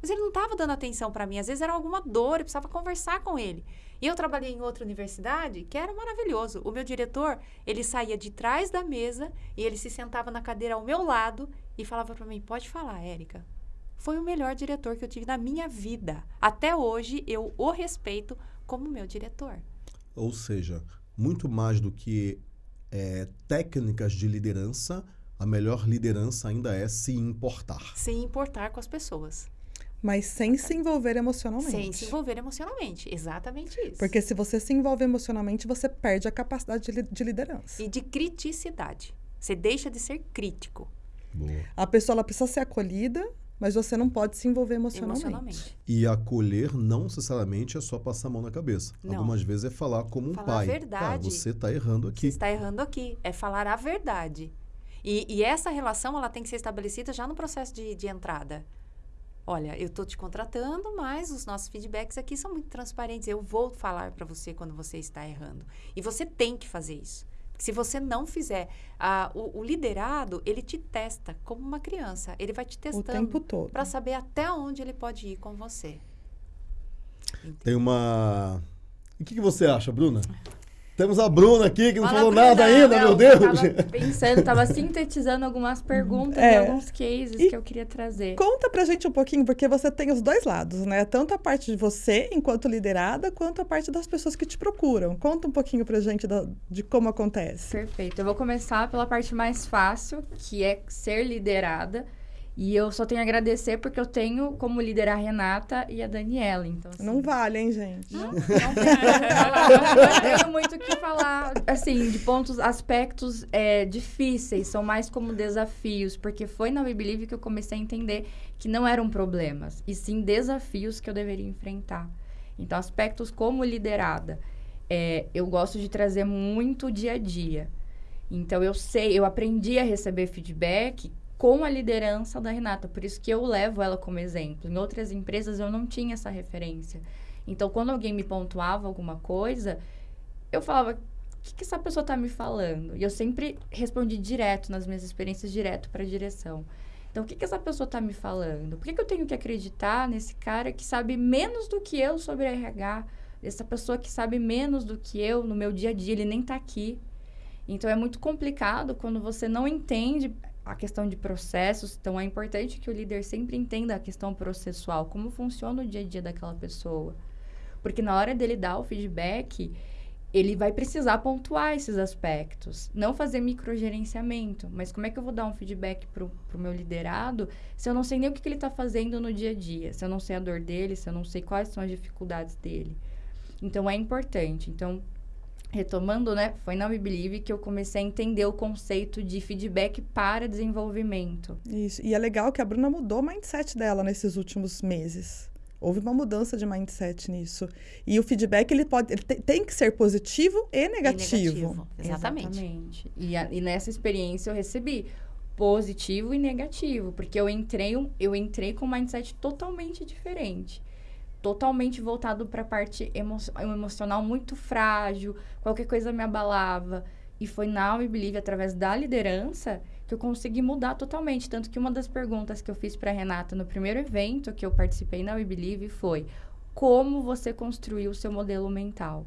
Mas ele não estava dando atenção para mim. Às vezes era alguma dor, eu precisava conversar com ele. E eu trabalhei em outra universidade que era maravilhoso. O meu diretor, ele saía de trás da mesa e ele se sentava na cadeira ao meu lado e falava para mim: pode falar, Érica. Foi o melhor diretor que eu tive na minha vida. Até hoje eu o respeito como meu diretor.
Ou seja, muito mais do que é, técnicas de liderança, a melhor liderança ainda é se importar.
Se importar com as pessoas.
Mas sem se envolver emocionalmente.
Sem se envolver emocionalmente, exatamente isso.
Porque se você se envolve emocionalmente, você perde a capacidade de, de liderança.
E de criticidade. Você deixa de ser crítico.
Boa.
A pessoa ela precisa ser acolhida, mas você não pode se envolver emocionalmente. emocionalmente.
E acolher não necessariamente é só passar a mão na cabeça. Não. Algumas vezes é falar como um
falar
pai.
A verdade. Cara,
você está errando aqui. Você
está errando aqui. É falar a verdade. E, e, essa relação ela tem que ser estabelecida já no processo de, de entrada. Olha, eu estou te contratando, mas os nossos feedbacks aqui são muito transparentes. Eu vou falar para você quando você está errando. E você tem que fazer isso. Se você não fizer, ah, o, o, liderado, ele te testa como uma criança. Ele vai te testando. O
tempo todo.
Para saber até onde ele pode ir com você.
Entendeu? Tem uma... O que, que você acha, Bruna? Temos a Bruna aqui, que não Fala, falou
Bruna,
nada ainda,
não,
meu Deus.
Eu tava pensando, tava sintetizando algumas perguntas é. e alguns cases e que eu queria trazer.
Conta pra gente um pouquinho, porque você tem os dois lados, né? Tanto a parte de você, enquanto liderada, quanto a parte das pessoas que te procuram. Conta um pouquinho pra gente da, de como acontece.
Perfeito. Eu vou começar pela parte mais fácil, que é ser liderada. E eu só tenho a agradecer porque eu tenho como líder a Renata e a Daniela. Então, assim,
não vale, hein, gente?
Não, não, tenho, não tenho muito o que falar, assim, de pontos, aspectos é, difíceis, são mais como desafios, porque foi na We Believe que eu comecei a entender que não eram problemas, e sim desafios que eu deveria enfrentar. Então, aspectos como liderada, é, eu gosto de trazer muito dia a dia. Então, eu sei, eu aprendi a receber feedback com a liderança da Renata. Por isso que eu levo ela como exemplo. Em outras empresas eu não tinha essa referência. Então, quando alguém me pontuava alguma coisa, eu falava: o que, que essa pessoa está me falando? E eu sempre respondi direto, nas minhas experiências, direto para a direção. Então, o que, que essa pessoa está me falando? Por que, que eu tenho que acreditar nesse cara que sabe menos do que eu sobre RH? Essa pessoa que sabe menos do que eu no meu dia a dia, ele nem está aqui. Então, é muito complicado quando você não entende a questão de processos. Então, é importante que o líder sempre entenda a questão processual, como funciona o dia a dia daquela pessoa. Porque na hora dele dar o feedback, ele vai precisar pontuar esses aspectos. Não fazer microgerenciamento, mas como é que eu vou dar um feedback para o meu liderado se eu não sei nem o que, que ele está fazendo no dia a dia, se eu não sei a dor dele, se eu não sei quais são as dificuldades dele. Então, é importante. Então, retomando, né, foi na We Believe que eu comecei a entender o conceito de feedback para desenvolvimento.
Isso. E é legal que a Bruna mudou o mindset dela nesses últimos meses. Houve uma mudança de mindset nisso. E o feedback ele pode, ele tem que ser positivo e negativo. E negativo.
Exatamente.
Exatamente. E, a, e nessa experiência eu recebi positivo e negativo, porque eu entrei, eu entrei com um mindset totalmente diferente totalmente voltado para a parte emo emocional muito frágil, qualquer coisa me abalava. E foi na We Believe, através da liderança, que eu consegui mudar totalmente. Tanto que uma das perguntas que eu fiz para Renata no primeiro evento que eu participei na We Believe foi: como você construiu o seu modelo mental?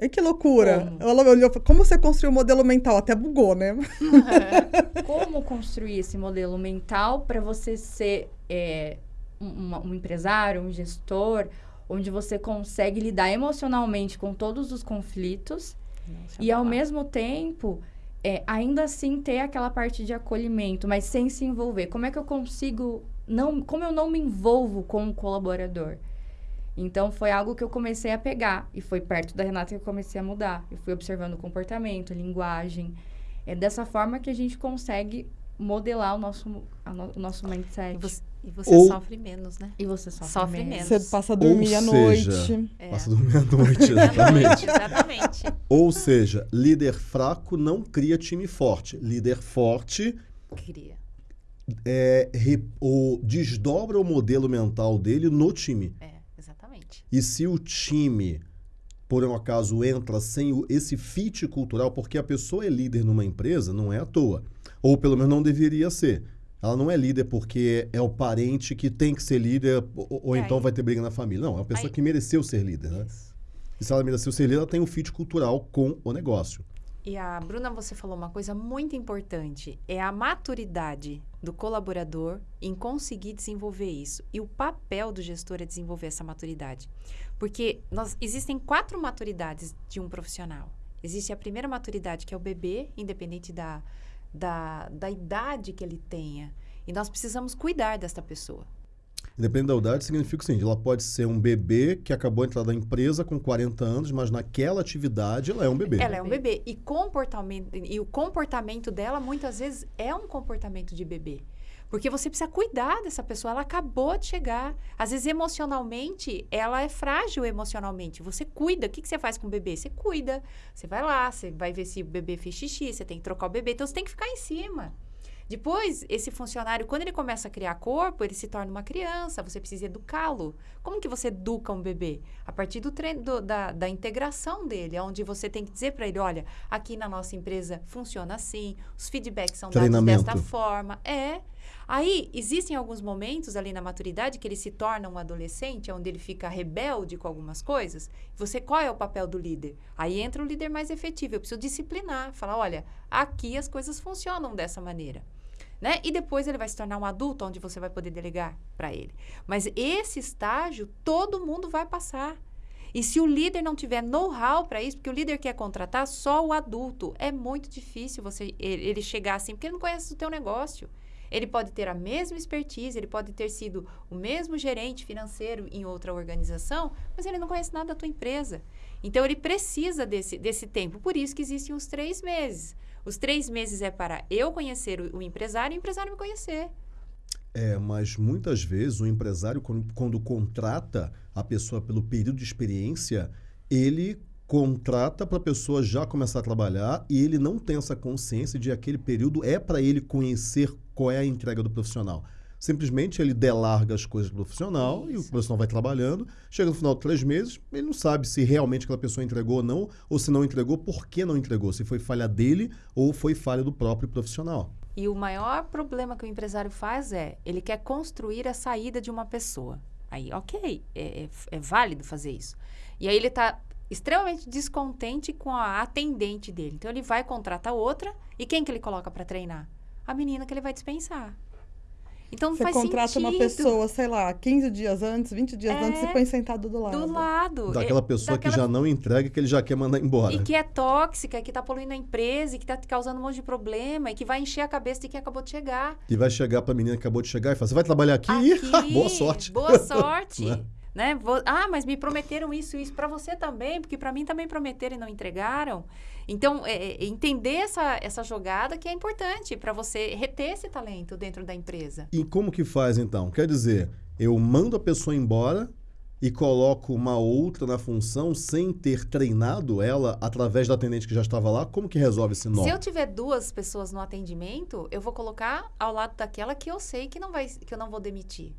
E que loucura! Como? Ela olhou, como você construiu o modelo mental? Até bugou, né?
como construir esse modelo mental para você ser é, um, um empresário, um gestor, onde você consegue lidar emocionalmente com todos os conflitos Nossa, e, ao mesmo tempo, é, ainda assim ter aquela parte de acolhimento, mas sem se envolver. Como é que eu consigo não, como eu não me envolvo com o colaborador? Então foi algo que eu comecei a pegar e foi perto da Renata que eu comecei a mudar. Eu fui observando o comportamento, linguagem. É dessa forma que a gente consegue modelar o nosso, no, o nosso mindset.
Você, e você Ou, sofre menos, né?
E você sofre, sofre menos.
menos. Você passa a dormir à noite.
É. Passa a dormir à noite, exatamente. exatamente. Ou seja, líder fraco não cria time forte. Líder forte...
Cria.
É, re, o, desdobra o modelo mental dele no time.
É, exatamente.
E se o time por um acaso entra sem o, esse fit cultural, porque a pessoa é líder numa empresa, não é à toa. Ou pelo menos não deveria ser. Ela não é líder porque é o parente que tem que ser líder, ou, ou
É,
então
aí-
vai ter briga na família. Não, é uma pessoa
Aí-
que mereceu ser líder, né?
Isso.
E se ela mereceu ser líder, ela tem um fit cultural com o negócio.
E a Bruna, você falou uma coisa muito importante, é a maturidade do colaborador em conseguir desenvolver isso. E o papel do gestor é desenvolver essa maturidade. Porque nós, existem quatro maturidades de um profissional. Existe a primeira maturidade, que é o bebê, independente da, da, da idade que ele tenha. E nós precisamos cuidar desta pessoa.
Independente da idade, significa o seguinte: ela pode ser um bebê que acabou de entrar na empresa com 40 anos, mas naquela atividade ela é um bebê.
Ela é um bebê. E, comportamento, e o comportamento dela, muitas vezes, é um comportamento de bebê. Porque você precisa cuidar dessa pessoa. Ela acabou de chegar. Às vezes, emocionalmente, ela é frágil emocionalmente. Você cuida. O que, que você faz com o bebê? Você cuida. Você vai lá, você vai ver se o bebê fez xixi, você tem que trocar o bebê. Então, você tem que ficar em cima. Depois, esse funcionário, quando ele começa a criar corpo, ele se torna uma criança, você precisa educá-lo. Como que você educa um bebê? A partir do treino, do- da, da integração dele, onde você tem que dizer para ele, olha, aqui na nossa empresa funciona assim, os feedbacks são dados desta forma. É. Aí, existem alguns momentos ali na maturidade que ele se torna um adolescente, onde ele fica rebelde com algumas coisas. Você, qual é o papel do líder? Aí entra o líder mais efetivo. Eu preciso disciplinar, falar, olha, aqui as coisas funcionam dessa maneira. Né? E depois ele vai se tornar um adulto, onde você vai poder delegar para ele. Mas esse estágio, todo mundo vai passar. E se o líder não tiver know-how para isso, porque o líder quer contratar só o adulto, é muito difícil você ele ele chegar assim, porque ele não conhece o teu negócio. Ele pode ter a mesma expertise, ele pode ter sido o mesmo gerente financeiro em outra organização, mas ele não conhece nada da tua empresa. Então, ele precisa desse, desse tempo. Por isso que existem os três meses. Os três meses é para eu conhecer o, o empresário e o empresário me conhecer.
É, mas muitas vezes o empresário, quando, quando contrata a pessoa pelo período de experiência, ele contrata para a pessoa já começar a trabalhar e ele não tem essa consciência de aquele período é para ele conhecer qual é a entrega do profissional. Simplesmente ele delarga as coisas do profissional e o
Isso.
profissional vai trabalhando. Chega no final de três meses, ele não sabe se realmente aquela pessoa entregou ou não, ou se não entregou, por que não entregou, se foi falha dele ou foi falha do próprio profissional.
E o maior problema que o empresário faz é, ele quer construir a saída de uma pessoa. Aí, ok, é, é- é válido fazer isso. E aí ele está extremamente descontente com a atendente dele. Então, ele vai contratar outra, e quem que ele coloca para treinar? A menina que ele vai dispensar. Então, não
Você
faz
contrata uma
sentido.
pessoa, sei lá, 15 dias antes, 20 dias
É,
antes e põe sentado do lado.
Do lado.
Daquela
É,
pessoa que
daquela
já não entrega, que ele já quer mandar embora.
E que é tóxica, que está poluindo a empresa, e que está causando um monte de problema, e que vai encher a cabeça de quem acabou de chegar.
E vai chegar para a menina que acabou de chegar e falar: Você vai trabalhar aqui?
Aqui,
Boa sorte.
Boa sorte.
Né?
Vou- ah, mas me prometeram isso e isso para você também, porque para mim também prometeram e não entregaram. Então, é, é, entender essa, essa jogada que é importante para você reter esse talento dentro da empresa.
E como que faz então? Quer dizer, eu mando a pessoa embora e coloco uma outra na função sem ter treinado ela através da atendente que já estava lá? Como que resolve esse nó?
Se eu tiver duas pessoas no atendimento, eu vou colocar ao lado daquela que eu sei que não vai que eu não vou demitir.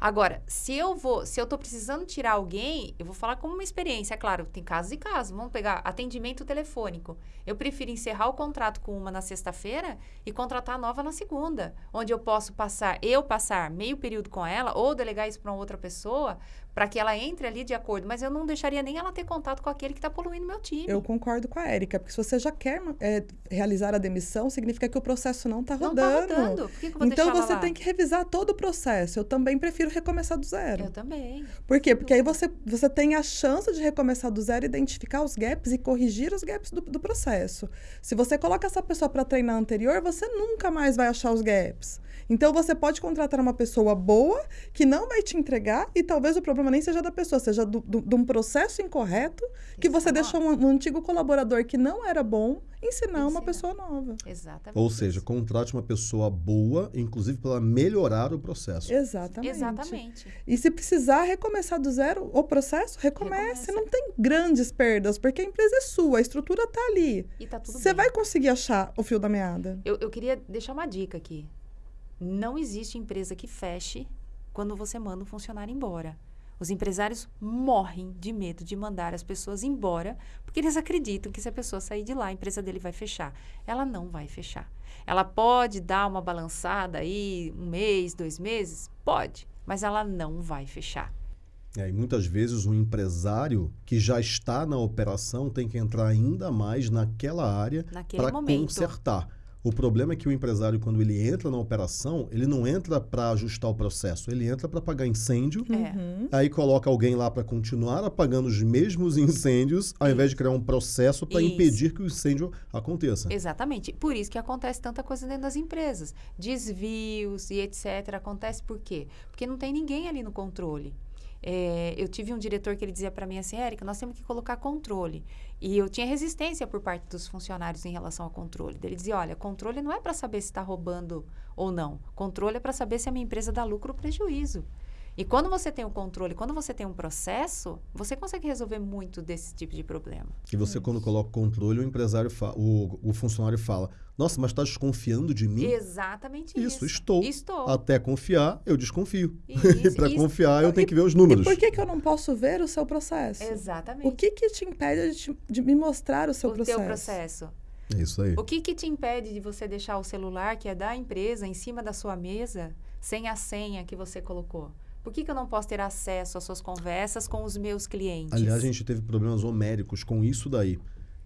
Agora, se eu vou, se eu tô precisando tirar alguém, eu vou falar como uma experiência, é claro, tem casos e casos. Vamos pegar atendimento telefônico. Eu prefiro encerrar o contrato com uma na sexta-feira e contratar a nova na segunda, onde eu posso passar, eu passar meio período com ela ou delegar isso para outra pessoa, para que ela entre ali de acordo, mas eu não deixaria nem ela ter contato com aquele que está poluindo meu time.
Eu concordo com a Érica, porque se você já quer é, realizar a demissão, significa que o processo não está
não
rodando.
tá rodando. Por que, que eu vou
Então você
lá?
tem que revisar todo o processo. Eu também prefiro recomeçar do zero.
Eu também.
Por quê? Porque aí você, você tem a chance de recomeçar do zero, identificar os gaps e corrigir os gaps do, do processo. Se você coloca essa pessoa para treinar anterior, você nunca mais vai achar os gaps. Então você pode contratar uma pessoa boa que não vai te entregar e talvez o problema nem seja da pessoa, seja do- do- de um processo incorreto que você
Ensinar.
deixou um, um antigo colaborador que não era bom ensinar uma
Ensinar.
pessoa nova.
Exatamente.
Ou seja, contrate uma pessoa boa, inclusive para melhorar o processo.
Exatamente.
Exatamente.
E se precisar recomeçar do zero o processo, recomece.
Recomeça.
Não tem grandes perdas, porque a empresa é sua, a estrutura está ali.
E tá tudo
Você vai conseguir achar o fio da meada.
Eu, eu queria deixar uma dica aqui. Não existe empresa que feche quando você manda um funcionário embora. Os empresários morrem de medo de mandar as pessoas embora, porque eles acreditam que se a pessoa sair de lá, a empresa dele vai fechar. Ela não vai fechar. Ela pode dar uma balançada aí, um mês, dois meses? Pode, mas ela não vai fechar.
É, e muitas vezes um empresário que já está na operação tem que entrar ainda mais naquela área para consertar. O problema é que o empresário, quando ele entra na operação, ele não entra para ajustar o processo, ele entra para apagar incêndio,
É.
Uhum.
aí coloca alguém lá para continuar apagando os mesmos incêndios, ao invés de criar um processo para impedir que o incêndio aconteça.
Exatamente. Por isso que acontece tanta coisa dentro das empresas. Desvios e etc. Acontece por quê? Porque não tem ninguém ali no controle. É, eu tive um diretor que ele dizia para mim assim, Érica, nós temos que colocar controle. E eu tinha resistência por parte dos funcionários em relação ao controle. Ele dizia, olha, controle não é para saber se está roubando ou não. Controle é para saber se a minha empresa dá lucro ou prejuízo. E quando você tem o controle, quando você tem um processo, você consegue resolver muito desse tipo de problema.
E você, quando coloca controle, o empresário, fa- o, o funcionário fala: Nossa, mas está desconfiando de mim?
Exatamente
Isso,
isso.
estou.
Estou.
Até confiar, eu desconfio.
Isso,
e para confiar, eu
E-
tenho que ver os números.
E por que, que eu não posso ver o seu processo?
Exatamente.
O que, que te impede de, te- de me mostrar o seu
o
processo?
teu processo.
É isso aí.
O que, que te impede de você deixar o celular, que é da empresa, em cima da sua mesa, sem a senha que você colocou? Por que, que eu não posso ter acesso às suas conversas com os meus clientes?
Aliás, a gente teve problemas homéricos com isso daí.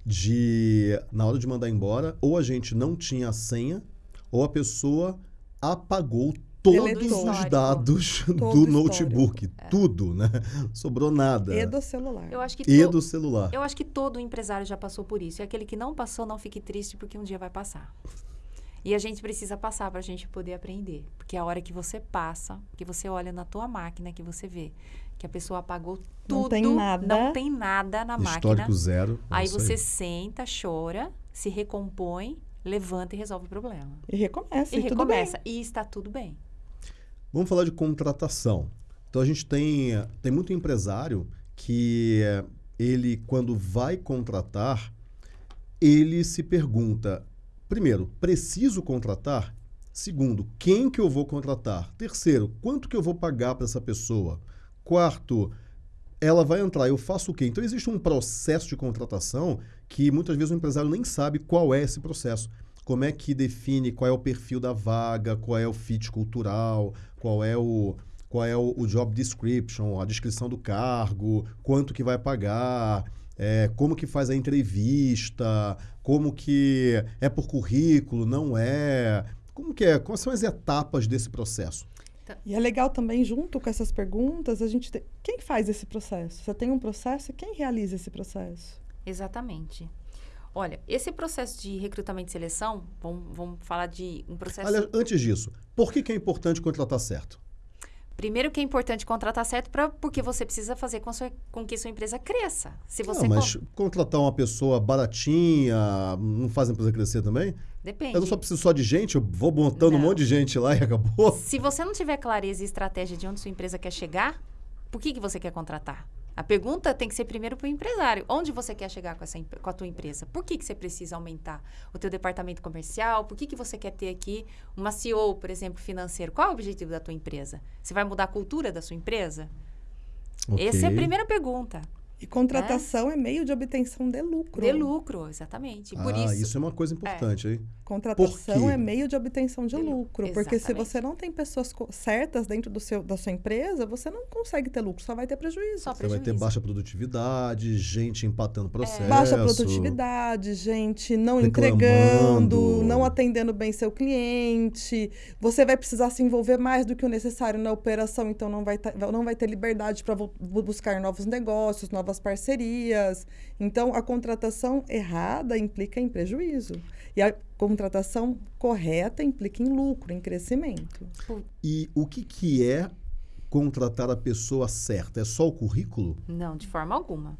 De, na hora de mandar embora, ou a gente não tinha a senha, ou a pessoa apagou todos
Deletou.
os dados
Todo
do notebook.
É.
Tudo, né? Sobrou nada.
E do celular.
Eu acho que
E do celular.
Eu acho que todo empresário já passou por isso. E aquele que não passou, não fique triste, porque um dia vai passar. E a gente precisa passar para a gente poder aprender. Porque a hora que você passa, que você olha na tua máquina, que você vê que a pessoa apagou tudo.
Não tem nada.
Não tem nada na máquina.
Histórico zero. é
Aí você senta, chora, se recompõe, levanta e resolve o problema.
E recomeça.
E,
E, tudo bem.
recomeça. E está tudo bem.
Vamos falar de contratação. Então a gente tem, tem muito empresário que eh, ele, quando vai contratar, ele se pergunta: primeiro, preciso contratar? Segundo, quem que eu vou contratar? Terceiro, quanto que eu vou pagar para essa pessoa? Quarto, ela vai entrar, eu faço o quê? Então existe um processo de contratação que muitas vezes o empresário nem sabe qual é esse processo. Como é que define qual é o perfil da vaga, qual é o fit cultural, qual é o qual é o, o job description, a descrição do cargo, quanto que vai pagar, é, como que faz a entrevista, como que é por currículo, não é, como que é, quais são as etapas desse processo?
E é legal também, junto com essas perguntas, a gente tem... Quem faz esse processo? Você tem um processo e quem realiza esse processo?
Exatamente. Olha, esse processo de recrutamento e seleção, vamos, vamos falar de um processo.
Aliás, antes disso, por que, que é importante contratar certo?
Primeiro que é importante contratar certo pra, porque você precisa fazer com, sua, com que sua empresa cresça. Se você
Não, mas
con-
contratar uma pessoa baratinha não faz a empresa crescer também?
Depende.
Eu não só preciso só de gente, eu vou montando um
Não.
monte de gente lá e acabou.
Se você não tiver clareza e estratégia de onde sua empresa quer chegar, por que, que você quer contratar? A pergunta tem que ser primeiro para o empresário. Onde você quer chegar com, essa, com a tua empresa? Por que, que você precisa aumentar o teu departamento comercial? Por que, que você quer ter aqui uma CEO, por exemplo, financeiro? Qual é o objetivo da tua empresa? Você vai mudar a cultura da sua empresa? Essa é a primeira pergunta.
E contratação é, meio de obtenção de lucro.
De lucro, exatamente. Por
ah,
isso,
é uma coisa importante, hein?
Contratação é meio de obtenção de
De lucro,
lucro. Porque se você não tem pessoas certas dentro do seu, da sua empresa, você não consegue ter lucro, só vai ter prejuízo.
só
Você vai ter
prejuízo.
baixa produtividade, gente empatando processo.
Baixa produtividade, gente não
Reclamando.
entregando, não atendendo bem seu cliente. Você vai precisar se envolver mais do que o necessário na operação, então não vai, não vai ter liberdade para buscar novos negócios, novas parcerias. Então, a contratação errada implica em prejuízo. E a contratação correta implica em lucro, em crescimento.
E o que, que é contratar a pessoa certa? É só o currículo?
Não, de forma alguma.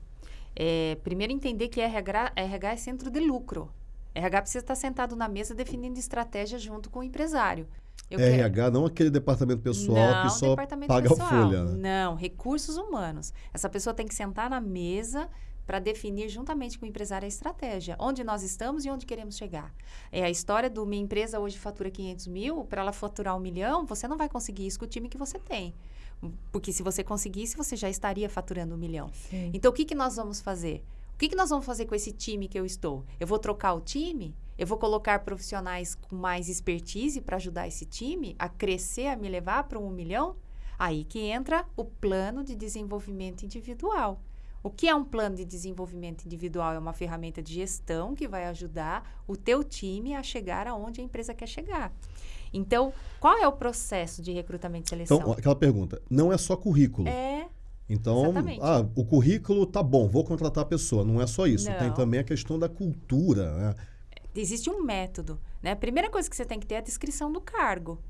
É, primeiro entender que RH, RH é centro de lucro. RH precisa estar sentado na mesa definindo estratégia junto com o empresário. Eu quero-
RH, não aquele departamento pessoal
não,
que só paga
pessoal.
a folha. Né?
Não, recursos humanos. Essa pessoa tem que sentar na mesa, para definir juntamente com o empresário a estratégia, onde nós estamos e onde queremos chegar. É a história do minha empresa hoje fatura 500 mil, para ela faturar um milhão, você não vai conseguir isso com o time que você tem. Porque se você conseguisse, você já estaria faturando um milhão.
Sim.
Então, o que, que nós vamos fazer? O que, que nós vamos fazer com esse time que eu estou? Eu vou trocar o time? Eu vou colocar profissionais com mais expertise para ajudar esse time a crescer, a me levar para um milhão? Aí que entra o plano de desenvolvimento individual. O que é um plano de desenvolvimento individual? É uma ferramenta de gestão que vai ajudar o teu time a chegar aonde a empresa quer chegar. Então, qual é o processo de recrutamento e seleção?
Então, aquela pergunta, não é só currículo.
é
Então, ah, o currículo tá bom, vou contratar a pessoa. Não é só isso. Tem
Não.
também a questão da cultura. Né?
Existe um método, né? A primeira coisa que você tem que ter é a descrição do cargo.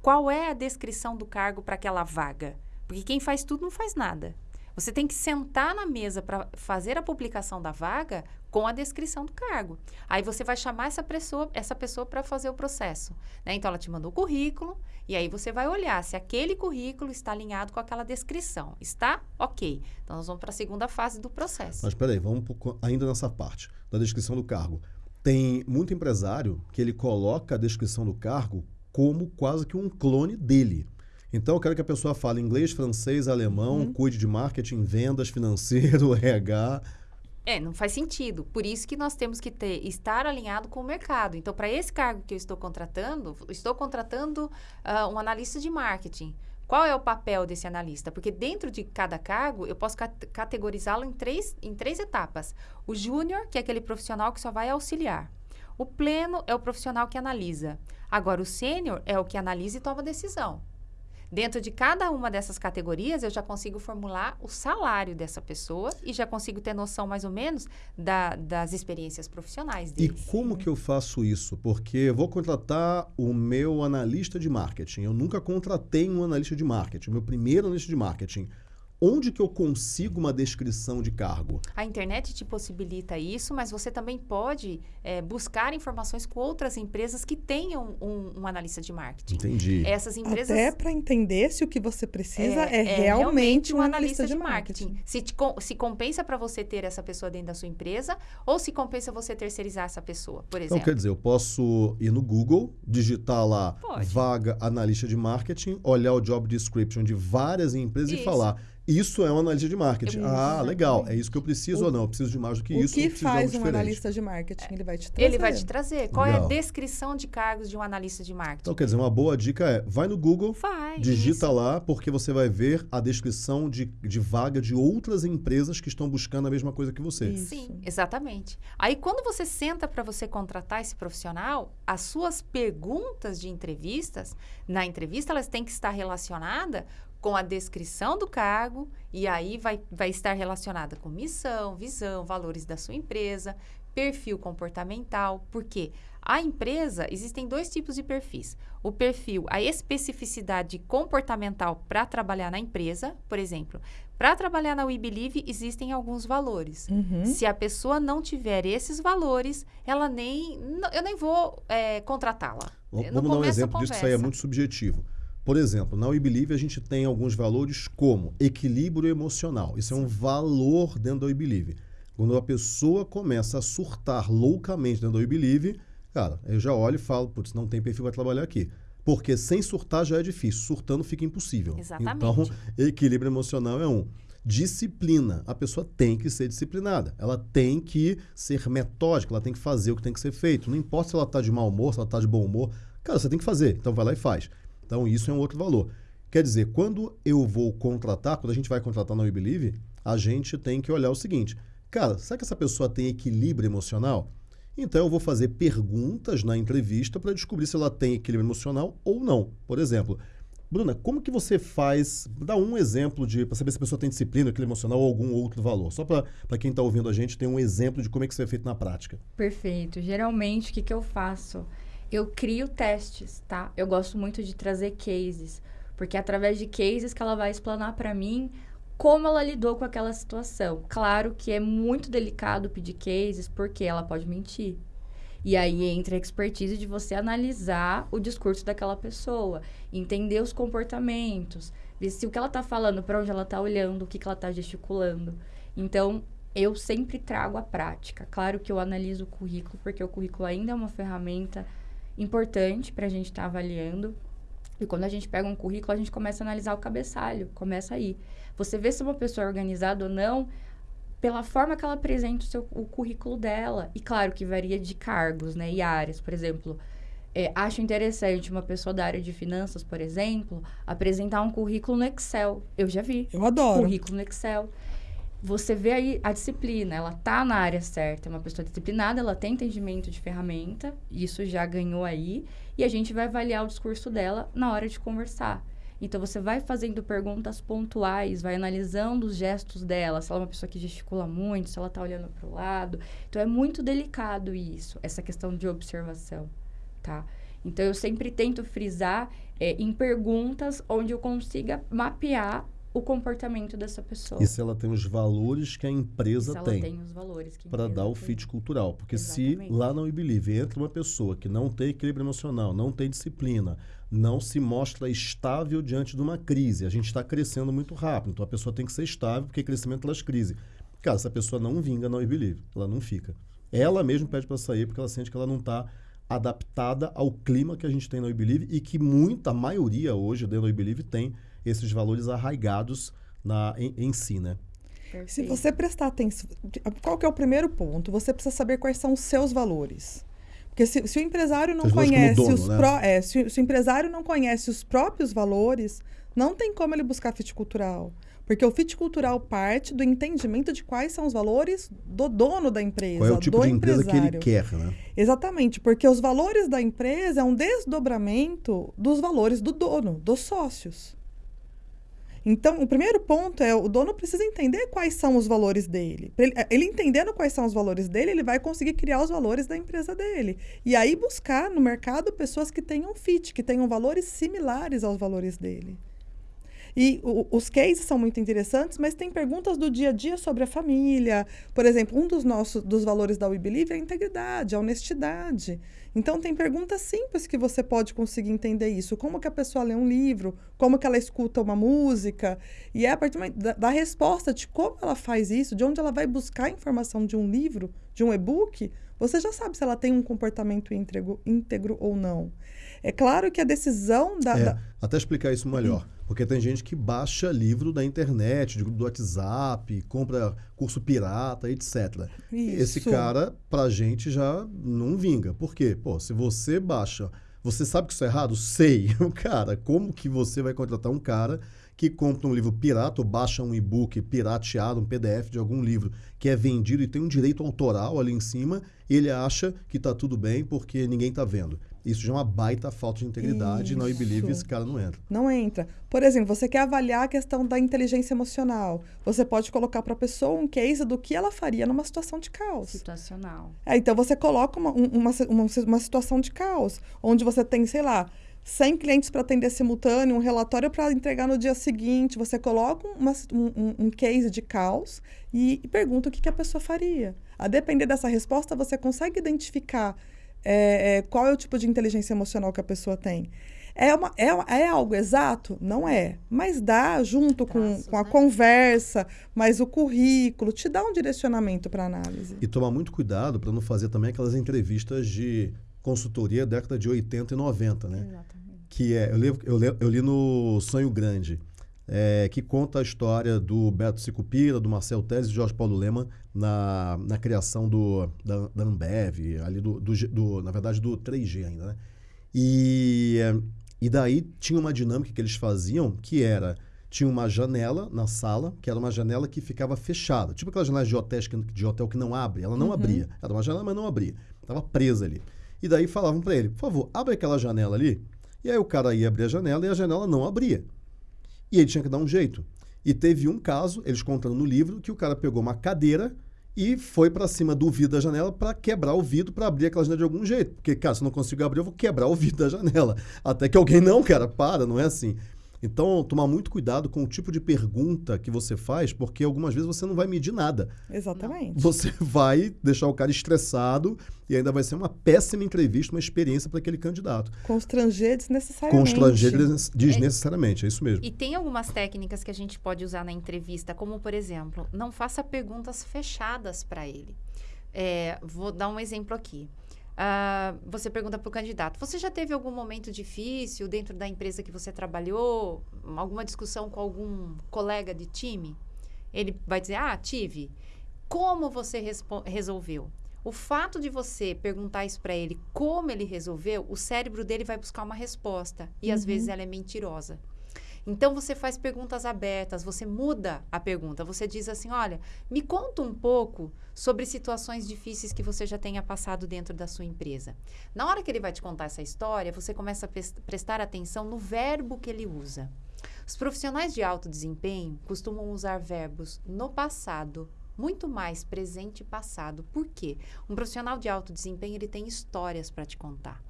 Qual é a descrição do cargo para aquela vaga? Porque quem faz tudo não faz nada. Você tem que sentar na mesa para fazer a publicação da vaga com a descrição do cargo. Aí você vai chamar essa pessoa, essa pessoa para fazer o processo. né? Então ela te mandou o currículo e aí você vai olhar se aquele currículo está alinhado com aquela descrição. Está? Ok. Então nós vamos para a segunda fase do processo.
Mas peraí, vamos ainda nessa parte da descrição do cargo. Tem muito empresário que ele coloca a descrição do cargo como quase que um clone dele. Então, eu quero que a pessoa fale inglês, francês, alemão, cuide de marketing, vendas, financeiro, RH.
É, não faz sentido. Por isso que nós temos que ter, estar alinhado com o mercado. Então, para esse cargo que eu estou contratando, estou contratando ah, um analista de marketing. Qual é o papel desse analista? Porque dentro de cada cargo, eu posso cat- categorizá-lo em três, em três etapas. O júnior, que é aquele profissional que só vai auxiliar. O pleno é o profissional que analisa. Agora, o sênior é o que analisa e toma decisão. Dentro de cada uma dessas categorias, eu já consigo formular o salário dessa pessoa e já consigo ter noção, mais ou menos, da- das experiências profissionais
E
deles.
como que eu faço isso? Porque eu vou contratar o meu analista de marketing. Eu nunca contratei um analista de marketing, o meu primeiro analista de marketing. Onde que eu consigo uma descrição de cargo?
A internet te possibilita isso, mas você também pode eh, buscar informações com outras empresas que tenham um, um analista de marketing.
Entendi.
Essas empresas
Até para entender se o que você precisa é, realmente um analista de marketing.
Se, te se compensa para você ter essa pessoa dentro da sua empresa ou se compensa você terceirizar essa pessoa, por
Então,
exemplo.
quer dizer, eu posso ir no Google, digitar lá
Pode.
vaga analista de marketing, olhar o job description de várias empresas e
Isso.
falar: isso é um analista de marketing.
Isso,
ah, legal, é isso que eu preciso
O-
ou não? Eu preciso de mais do que
o
isso.
que
de algo
faz um
diferente.
analista de marketing? Ele vai te trazer.
Ele vai te trazer. Qual é a
Legal.
descrição de cargos de um analista de marketing?
Então, quer dizer, uma boa dica é: vai no Google,
Vai.
digita
isso.
lá, porque você vai ver a descrição de, de vaga de outras empresas que estão buscando a mesma coisa que você.
Isso.
Sim, exatamente. Aí, quando você senta para você contratar esse profissional, as suas perguntas de entrevistas, na entrevista, elas têm que estar relacionadas com a descrição do cargo, e aí vai, vai estar relacionada com missão, visão, valores da sua empresa, perfil comportamental. Por quê? A empresa, existem dois tipos de perfis. O perfil, a especificidade comportamental para trabalhar na empresa, por exemplo, para trabalhar na We Believe, existem alguns valores.
Uhum.
Se a pessoa não tiver esses valores, ela nem. eu nem vou é, contratá-la.
Vamos dar um exemplo disso, que isso aí é muito subjetivo. Por exemplo, na We Believe a gente tem alguns valores como equilíbrio emocional. Isso é um valor dentro da We Believe. Quando a pessoa começa a surtar loucamente dentro da We Believe, cara, eu já olho e falo, putz, não tem perfil para trabalhar aqui. Porque sem surtar já é difícil, surtando fica impossível.
Exatamente.
Então, equilíbrio emocional é um. Disciplina. A pessoa tem que ser disciplinada. Ela tem que ser metódica, ela tem que fazer o que tem que ser feito. Não importa se ela está de mau humor, se ela está de bom humor. Cara, você tem que fazer. Então vai lá e faz. Então isso é um outro valor. Quer dizer, quando eu vou contratar, quando a gente vai contratar na We Believe, a gente tem que olhar o seguinte: cara, será que essa pessoa tem equilíbrio emocional? Então eu vou fazer perguntas na entrevista para descobrir se ela tem equilíbrio emocional ou não. Por exemplo, Bruna, como que você faz? Dá um exemplo de para saber se a pessoa tem disciplina, equilíbrio emocional ou algum outro valor. Só para quem está ouvindo a gente ter um exemplo de como é que isso é feito na prática.
Perfeito. Geralmente, o que, que eu faço? Eu crio testes, tá? Eu gosto muito de trazer cases, porque é através de cases que ela vai explanar para mim como ela lidou com aquela situação. Claro que é muito delicado pedir cases, porque ela pode mentir. E aí entra a expertise de você analisar o discurso daquela pessoa, entender os comportamentos, ver se o que ela tá falando, para onde ela tá olhando, o que, que ela tá gesticulando. Então, eu sempre trago a prática. Claro que eu analiso o currículo, porque o currículo ainda é uma ferramenta importante para a gente estar tá avaliando. E quando a gente pega um currículo, a gente começa a analisar o cabeçalho, começa aí. Você vê se uma pessoa é organizada ou não pela forma que ela apresenta o, seu, o currículo dela. E claro que varia de cargos, né? E áreas. Por exemplo, é, acho interessante uma pessoa da área de finanças, por exemplo, apresentar um currículo no Excel. Eu já vi.
Eu adoro.
Currículo no Excel. Você vê aí a disciplina, ela tá na área certa, é uma pessoa disciplinada, ela tem entendimento de ferramenta, isso já ganhou aí, e a gente vai avaliar o discurso dela na hora de conversar. Então você vai fazendo perguntas pontuais, vai analisando os gestos dela, se ela é uma pessoa que gesticula muito, se ela está olhando para o lado. Então é muito delicado isso, essa questão de observação, tá? Então eu sempre tento frisar é, em perguntas onde eu consiga mapear o comportamento dessa pessoa.
E se ela tem os valores que a empresa tem.
tem os valores que
Para dar o fit cultural. Porque
Exatamente.
se lá no Believe entra uma pessoa que não tem equilíbrio emocional, não tem disciplina, não se mostra estável diante de uma crise, a gente está crescendo muito rápido, então a pessoa tem que ser estável, porque crescimento traz crise. Cara, essa pessoa não vinga no Believe, ela não fica. Ela mesmo pede para sair porque ela sente que ela não está adaptada ao clima que a gente tem no Believe e que muita maioria hoje dentro do Believe tem esses valores arraigados na, em, em si, né?
Perfeito. Se você prestar atenção, qual que é o primeiro ponto? Você precisa saber quais são os seus valores. Porque se, se o empresário não conhece dono, os né? pró, é, se, se, o empresário não conhece os próprios valores, não tem como ele buscar fit cultural. Porque o fit cultural parte do entendimento de quais são os valores do dono da empresa.
Qual é o tipo
do
de empresa
empresário.
que ele quer, né?
Exatamente, porque os valores da empresa é um desdobramento dos valores do dono, dos sócios. Então, o primeiro ponto é o dono precisa entender quais são os valores dele. Ele, ele, entendendo quais são os valores dele, ele vai conseguir criar os valores da empresa dele. E aí buscar no mercado pessoas que tenham fit, que tenham valores similares aos valores dele. E o, os cases são muito interessantes, mas tem perguntas do dia a dia sobre a família. Por exemplo, um dos nossos dos valores da We Believe é a integridade, a honestidade. Então tem perguntas simples que você pode conseguir entender isso. Como que a pessoa lê um livro, como que ela escuta uma música. E é a partir da, da resposta de como ela faz isso, de onde ela vai buscar a informação de um livro, de um e-book, você já sabe se ela tem um comportamento íntegro, íntegro ou não. É claro que a decisão da,
é,
da...
Até explicar isso melhor. Porque tem gente que baixa livro da internet, de grupo do WhatsApp, compra curso pirata, etc.
Isso.
Esse cara, pra gente, já não vinga. Por quê? Pô, se você baixa. Você sabe que isso é errado? Sei. Cara, como que você vai contratar um cara que compra um livro pirata ou baixa um e-book pirateado, um PDF de algum livro que é vendido e tem um direito autoral ali em cima, e ele acha que está tudo bem porque ninguém está vendo. Isso já é uma baita falta de integridade
Isso.
e não believe esse cara não entra.
Não entra. Por exemplo, você quer avaliar a questão da inteligência emocional. Você pode colocar para a pessoa um case do que ela faria numa situação de caos.
Situacional.
É, então você coloca uma, uma, uma, uma situação de caos, onde você tem, sei lá, 100 clientes para atender simultâneo, um relatório para entregar no dia seguinte. Você coloca uma, um, um, case de caos e, e pergunta o que, que, a pessoa faria. A depender dessa resposta, você consegue identificar é, é, qual é o tipo de inteligência emocional que a pessoa tem. É, uma, é, é algo exato? Não é. Mas dá, junto Traços, com, com a né? conversa, mas o currículo, te dá um direcionamento para análise.
E tomar muito cuidado para não fazer também aquelas entrevistas de consultoria década de 80 e 90, né?
Exatamente.
Que é, eu li, eu li, eu li no Sonho Grande, é, que conta a história do Beto Sicupira, do Marcel Tese e do Jorge Paulo Lema na, na criação do, da, da Ambev, ali do, do, do, na verdade, do 3G ainda, né? E, e daí tinha uma dinâmica que eles faziam que era tinha uma janela na sala, que era uma janela que ficava fechada. Tipo aquelas janelas de hotel, de hotel que não abre. Ela não uhum. abria. Era uma janela, mas não abria. Estava presa ali. E daí falavam para ele, por favor, abre aquela janela ali. E aí o cara ia abrir a janela e a janela não abria. E ele tinha que dar um jeito. E teve um caso, eles contando no livro, que o cara pegou uma cadeira e foi para cima do vidro da janela para quebrar o vidro, para abrir aquela janela de algum jeito. Porque, cara, se eu não consigo abrir, eu vou quebrar o vidro da janela. Até que alguém, não, cara, para, não é assim. Então, tomar muito cuidado com o tipo de pergunta que você faz, porque algumas vezes você não vai medir nada.
Exatamente.
Você vai deixar o cara estressado e ainda vai ser uma péssima entrevista, uma experiência para aquele candidato.
Constranger desnecessariamente.
Constranger des- desnecessariamente, é isso mesmo.
E tem algumas técnicas que a gente pode usar na entrevista, como por exemplo, não faça perguntas fechadas para ele. É, vou dar um exemplo aqui. Ah, você pergunta para o candidato: Você já teve algum momento difícil dentro da empresa que você trabalhou? Alguma discussão com algum colega de time? Ele vai dizer: Ah, tive. Como você resolveu? O fato de você perguntar isso para ele, como ele resolveu, o cérebro dele vai buscar uma resposta. E às vezes ela é mentirosa. Então você faz perguntas abertas, você muda a pergunta. Você diz assim: olha, me conta um pouco sobre situações difíceis que você já tenha passado dentro da sua empresa. Na hora que ele vai te contar essa história, você começa a pres- prestar atenção no verbo que ele usa. Os profissionais de alto desempenho costumam usar verbos no passado, muito mais presente e passado. Por quê? Um profissional de alto desempenho ele tem histórias para te contar.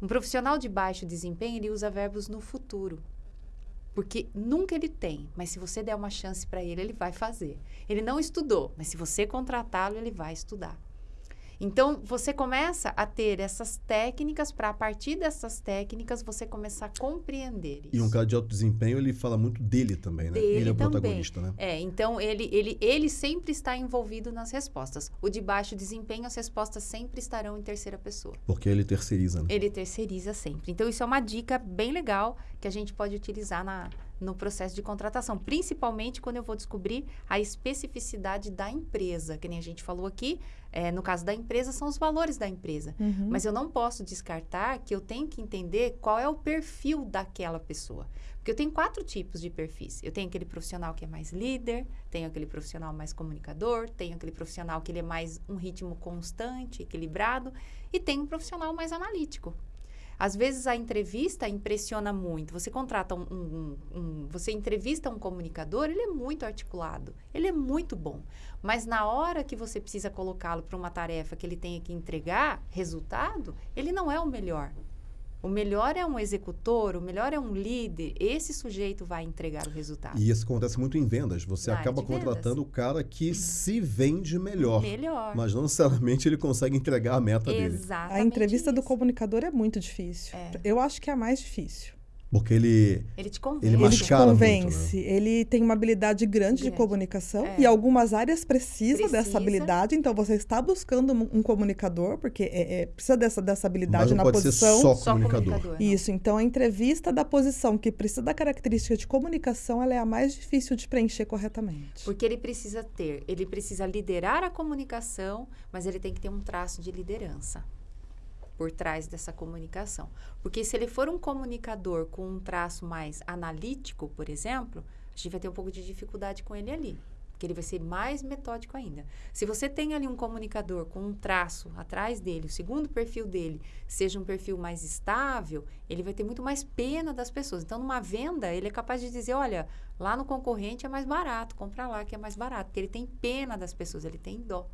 Um profissional de baixo desempenho ele usa verbos no futuro. Porque nunca ele tem, mas se você der uma chance para ele, ele vai fazer. Ele não estudou, mas se você contratá-lo, ele vai estudar. Então, você começa a ter essas técnicas para, a partir dessas técnicas, você começar a compreender isso.
E um cara de alto desempenho, ele fala muito dele também, né?
Dele
ele é o
também.
protagonista, né?
É, então ele, ele, ele sempre está envolvido nas respostas. O de baixo desempenho, as respostas sempre estarão em terceira pessoa.
Porque ele terceiriza, né?
Ele terceiriza sempre. Então, isso é uma dica bem legal que a gente pode utilizar na, no processo de contratação, principalmente quando eu vou descobrir a especificidade da empresa. Que nem a gente falou aqui, é, no caso da empresa, são os valores da empresa.
Uhum.
Mas eu não posso descartar que eu tenho que entender qual é o perfil daquela pessoa. Porque eu tenho quatro tipos de perfis. Eu tenho aquele profissional que é mais líder, tenho aquele profissional mais comunicador, tenho aquele profissional que ele é mais um ritmo constante, equilibrado, e tenho um profissional mais analítico. Às vezes a entrevista impressiona muito. Você contrata um, um- um- você entrevista um comunicador, ele é muito articulado, ele é muito bom. Mas na hora que você precisa colocá-lo para uma tarefa que ele tenha que entregar resultado, ele não é o melhor. O melhor é um executor, o melhor é um líder. Esse sujeito vai entregar o resultado.
E isso acontece muito em vendas. Você
Na
acaba
de vendas.
contratando o cara que se vende melhor.
Melhor.
Mas não necessariamente ele consegue entregar a meta dele.
Exatamente.
A entrevista do
isso.
comunicador é muito difícil.
É.
Eu acho que é a mais difícil.
Porque ele.
Ele te convence.
Ele
Ele te
mascara muito, né?
convence. Ele tem uma habilidade grande, de
Grande.
comunicação
É.
e algumas áreas precisam
Precisa.
dessa habilidade. Então você está buscando um, um comunicador porque é- é- precisa dessa, dessa habilidade
Mas não
na
pode ser
posição.
só
Só
comunicador.
Isso, então a entrevista da posição que precisa da característica de comunicação, ela é a mais difícil de preencher corretamente.
Porque ele precisa ter, ele precisa liderar a comunicação, mas ele tem que ter um traço de liderança por trás dessa comunicação. Porque se ele for um comunicador com um traço mais analítico, por exemplo, a gente vai ter um pouco de dificuldade com ele ali. Porque ele vai ser mais metódico ainda. Se você tem ali um comunicador com um traço atrás dele, o segundo perfil dele seja um perfil mais estável, ele vai ter muito mais pena das pessoas. Então, numa venda, ele é capaz de dizer: olha, lá no concorrente é mais barato, compra lá que é mais barato. Porque ele tem pena das pessoas, ele tem dó.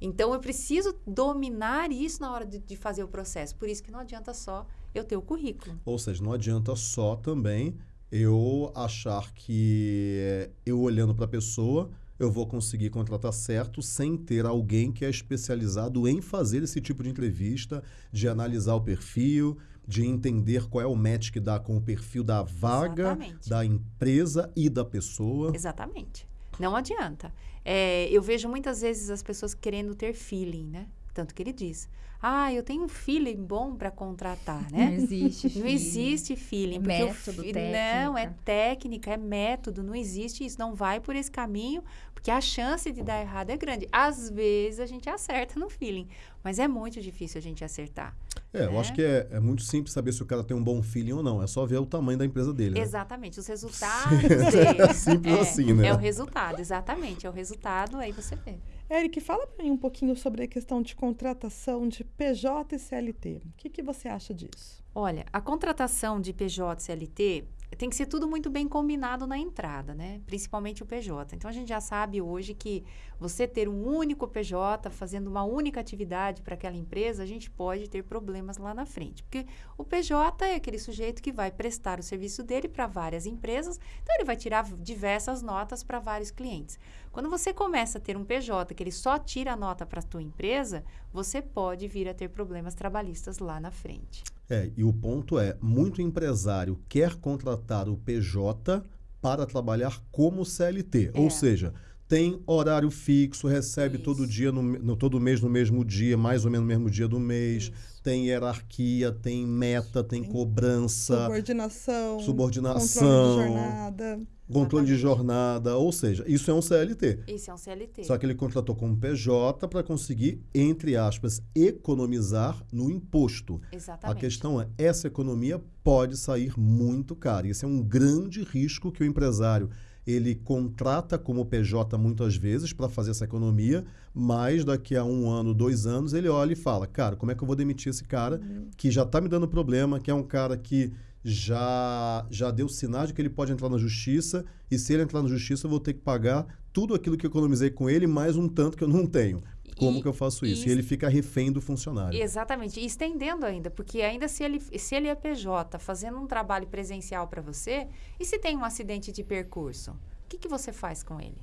Então, eu preciso dominar isso na hora de, de fazer o processo. Por isso que não adianta só eu ter o currículo.
Ou seja, não adianta só também eu achar que eh, eu olhando para a pessoa eu vou conseguir contratar certo sem ter alguém que é especializado em fazer esse tipo de entrevista, de analisar o perfil, de entender qual é o match que dá com o perfil da vaga,
Exatamente.
da empresa e da pessoa.
Exatamente. Não adianta. É, eu vejo muitas vezes as pessoas querendo ter feeling, né? Tanto que ele diz: Ah, eu tenho um feeling bom para contratar,
Não
né?
existe.
Não existe feeling.
É
porque o
método,
fi-
técnica.
Não, é técnica, é método, não existe isso. Não vai por esse caminho, porque a chance de dar errado é grande. Às vezes a gente acerta no feeling, mas é muito difícil a gente acertar.
É, eu
né?
acho que é, é muito simples saber se o cara tem um bom feeling ou não. É só ver o tamanho da empresa dele. né?
Exatamente, os resultados dele.
Simples
é,
assim, né?
É o resultado, exatamente. É o resultado, aí você vê.
Eric, fala para mim um pouquinho sobre a questão de contratação de PJ e CLT. O que, que você acha disso?
Olha, a contratação de PJ CLT tem que ser tudo muito bem combinado na entrada, né? Principalmente o PJ. Então a gente já sabe hoje que você ter um único PJ fazendo uma única atividade para aquela empresa, a gente pode ter problemas lá na frente. Porque o PJ é aquele sujeito que vai prestar o serviço dele para várias empresas, então ele vai tirar diversas notas para vários clientes. Quando você começa a ter um PJ que ele só tira a nota para a tua empresa, você pode vir a ter problemas trabalhistas lá na frente.
É, e o ponto é, muito empresário quer contratar o PJ para trabalhar como CLT,
É.
ou seja, tem horário fixo, recebe
Isso.
todo dia, no, no- todo mês no mesmo dia, mais ou menos no mesmo dia do mês,
Isso.
tem hierarquia, tem meta, tem
Tem
cobrança,
Subordinação.
subordinação,
Controle de jornada.
Controle de jornada, ou seja, isso é um CLT.
Esse é um CLT.
Só que ele contratou como PJ para conseguir, entre aspas, economizar no imposto. A
Exatamente.
questão é, essa economia pode sair muito cara. Esse é um grande risco que o empresário ele contrata como PJ muitas vezes para fazer essa economia, mas daqui a um ano, dois anos, ele olha e fala, cara, como é que eu vou demitir esse cara que já está me dando problema, que é um cara que já, já deu sinais de que ele pode entrar na justiça, e se ele entrar na justiça, eu vou ter que pagar tudo aquilo que eu economizei com ele, mais um tanto que eu não tenho. Como
E-
que eu faço isso?
e
E ele fica refém do funcionário.
Exatamente. E estendendo ainda, porque ainda se ele, se ele é PJ fazendo um trabalho presencial para você, e se tem um acidente de percurso, o que, que você faz com ele?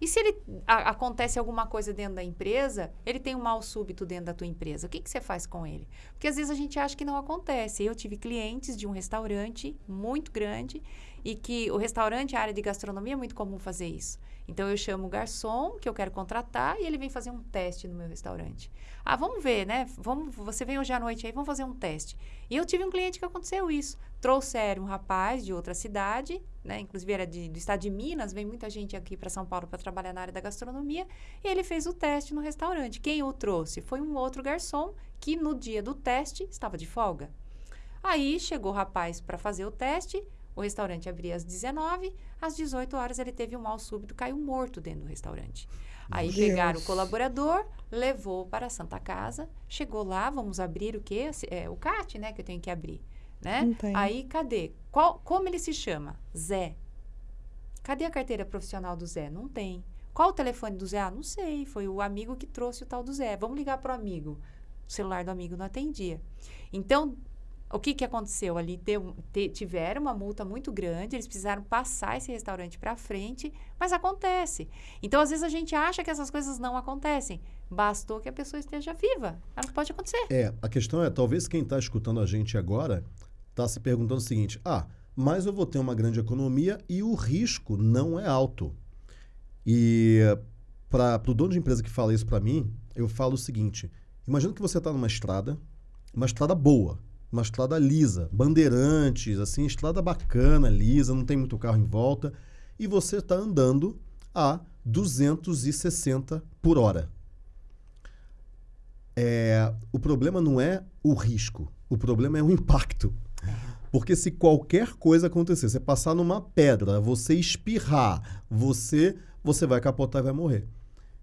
E se ele a- acontece alguma coisa dentro da empresa, ele tem um mal súbito dentro da tua empresa, o que, que você faz com ele? Porque às vezes a gente acha que não acontece. Eu tive clientes de um restaurante muito grande e que o restaurante, a área de gastronomia, é muito comum fazer isso. Então eu chamo o garçom que eu quero contratar e ele vem fazer um teste no meu restaurante. Ah, vamos ver, né? Vamos, você vem hoje à noite aí, vamos fazer um teste. E eu tive um cliente que aconteceu isso. Trouxeram um rapaz de outra cidade, né? Inclusive era de, do estado de Minas, vem muita gente aqui para São Paulo para trabalhar na área da gastronomia. E ele fez o teste no restaurante. Quem o trouxe? Foi um outro garçom que no dia do teste estava de folga. Aí chegou o rapaz para fazer o teste. O restaurante abria às 19, às 18 horas ele teve um mal súbito, caiu morto dentro do restaurante. Aí
Deus.
pegaram o colaborador, levou para a Santa Casa, chegou lá, vamos abrir o quê? É, o CAT, né, que eu tenho que abrir, né? Aí cadê? Qual, como ele se chama? Zé. Cadê a carteira profissional do Zé? Não tem. Qual o telefone do Zé? Ah, não sei. Foi o amigo que trouxe o tal do Zé. Vamos ligar para o amigo. O celular do amigo não atendia. Então, o que, que aconteceu ali? Deu- te- tiveram uma multa muito grande, eles precisaram passar esse restaurante para frente, mas acontece. Então, às vezes, a gente acha que essas coisas não acontecem. Bastou que a pessoa esteja viva. Ela pode acontecer.
É, a questão é, talvez quem está escutando a gente agora está se perguntando o seguinte: ah, mas eu vou ter uma grande economia e o risco não é alto. E para o dono de empresa que fala isso para mim, eu falo o seguinte: imagina que você está numa estrada, uma estrada boa, uma estrada lisa, bandeirantes, assim, estrada bacana, lisa, não tem muito carro em volta, e você está andando a 260 por hora. É, o problema não é o risco, o problema é o impacto. Porque se qualquer coisa acontecer, você passar numa pedra, você espirrar, você, você vai capotar e vai morrer.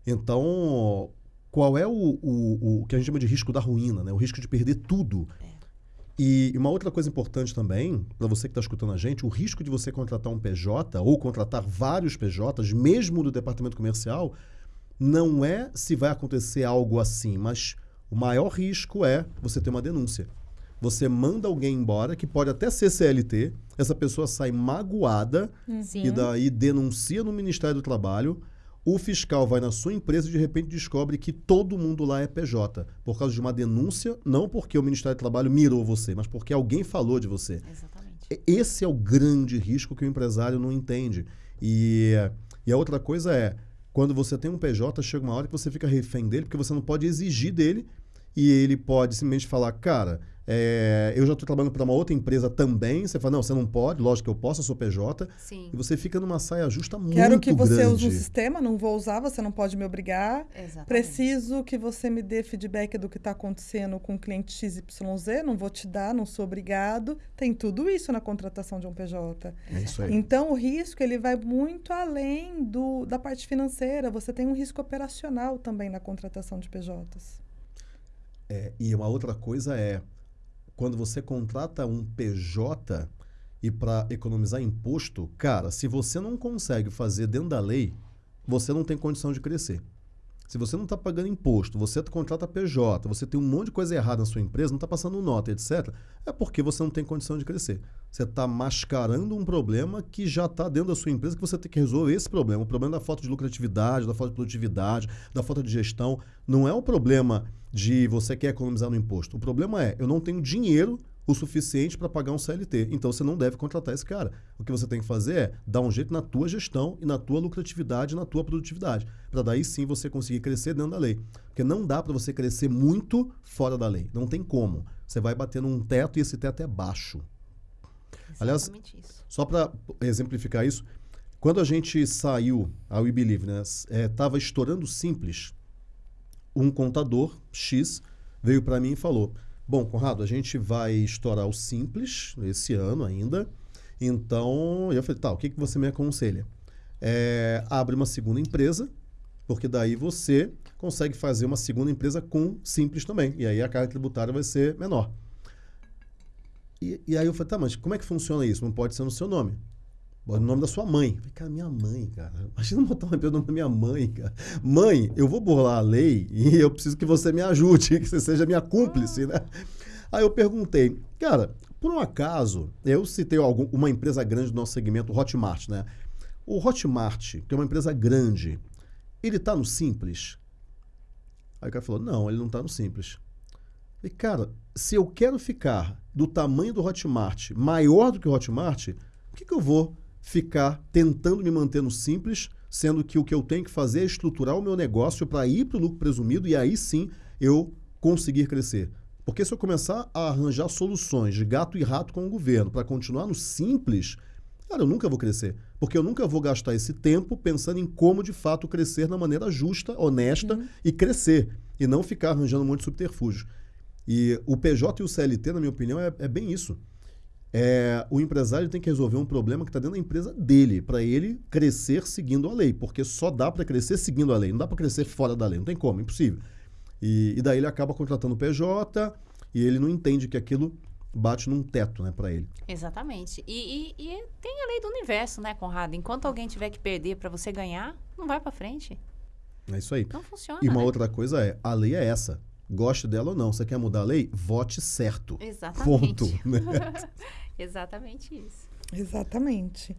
Então, qual é o, o, o que a gente chama de risco da ruína, né? o risco de perder tudo? E uma outra coisa importante também, para você que está escutando a gente, o risco de você contratar um PJ ou contratar vários PJs, mesmo do departamento comercial, não é se vai acontecer algo assim, mas o maior risco é você ter uma denúncia. Você manda alguém embora, que pode até ser CLT, essa pessoa sai magoada
Sim.
e daí denuncia no Ministério do Trabalho. O fiscal vai na sua empresa e de repente descobre que todo mundo lá é PJ, por causa de uma denúncia, não porque o Ministério do Trabalho mirou você, mas porque alguém falou de você.
Exatamente.
Esse é o grande risco que o empresário não entende. E, e a outra coisa é, quando você tem um PJ, chega uma hora que você fica refém dele, porque você não pode exigir dele, e ele pode simplesmente falar, cara, é, eu já estou trabalhando para uma outra empresa também. Você fala, não, você não pode, lógico que eu posso, eu sou PJ.
Sim.
E você fica numa saia justa muito
Quero que você
grande.
use o sistema, não vou usar, você não pode me obrigar.
Exatamente.
Preciso que você me dê feedback do que está acontecendo com o cliente XYZ, não vou te dar, não sou obrigado. Tem tudo isso na contratação de um PJ.
É isso aí.
Então, o risco ele vai muito além do, da parte financeira. Você tem um risco operacional também na contratação de PJs.
É, e uma outra coisa é, quando você contrata um PJ e para economizar imposto, cara, se você não consegue fazer dentro da lei, você não tem condição de crescer. Se você não está pagando imposto, você contrata PJ, você tem um monte de coisa errada na sua empresa, não está passando nota, etc., é porque você não tem condição de crescer. Você está mascarando um problema que já está dentro da sua empresa, que você tem que resolver esse problema. O problema da falta de lucratividade, da falta de produtividade, da falta de gestão, não é o problema de você quer economizar no imposto. O problema é, eu não tenho dinheiro o suficiente para pagar um CLT. Então você não deve contratar esse cara. O que você tem que fazer é dar um jeito na tua gestão e na tua lucratividade, na tua produtividade, para daí sim você conseguir crescer dentro da lei. Porque não dá para você crescer muito fora da lei. Não tem como. Você vai bater num teto e esse teto é baixo. Aliás, isso. só para exemplificar isso, quando a gente saiu a We Believe, né, estava é, estourando simples, um contador X veio para mim e falou: Bom, Conrado, a gente vai estourar o Simples esse ano ainda. Então, eu falei, tá, o que, que você me aconselha? É, abre uma segunda empresa, porque daí você consegue fazer uma segunda empresa com Simples também. E aí a carga tributária vai ser menor. E, e aí eu falei, tá, mas como é que funciona isso? Não pode ser no seu nome. O nome da sua mãe. Falei, cara, minha mãe, cara. Imagina botar empresa no nome da minha mãe, cara. Mãe, eu vou burlar a lei e eu preciso que você me ajude, que você seja minha cúmplice, né? Aí eu perguntei, cara, por um acaso, eu citei algum, uma empresa grande do nosso segmento, o Hotmart, né? O Hotmart, que é uma empresa grande, ele está no Simples? Aí o cara falou, não, ele não está no Simples. E cara, se eu quero ficar do tamanho do Hotmart, maior do que o Hotmart, por que, que eu vou ficar tentando me manter no simples, sendo que o que eu tenho que fazer é estruturar o meu negócio para ir para o lucro presumido e aí sim eu conseguir crescer. Porque se eu começar a arranjar soluções de gato e rato com o governo para continuar no simples, cara, eu nunca vou crescer. Porque eu nunca vou gastar esse tempo pensando em como de fato crescer na maneira justa, honesta uhum. e crescer. E não ficar arranjando um monte de subterfúgios. E o PJ e o CLT, na minha opinião, é, é bem isso é, o empresário tem que resolver um problema que está dentro da empresa dele, para ele crescer seguindo a lei, porque só dá para crescer seguindo a lei, não dá para crescer fora da lei, não tem como, impossível. E, e daí ele acaba contratando o PJ e ele não entende que aquilo bate num teto, né, para ele.
Exatamente. E, e, e, tem a lei do universo, né, Conrado? Enquanto alguém tiver que perder para você ganhar, não vai para frente.
É isso aí.
Não funciona.
E uma
né?
outra coisa é, a lei é essa. Goste dela ou não. Você quer mudar a lei? Vote certo.
Exatamente.
Ponto. Né?
Exatamente isso.
Exatamente.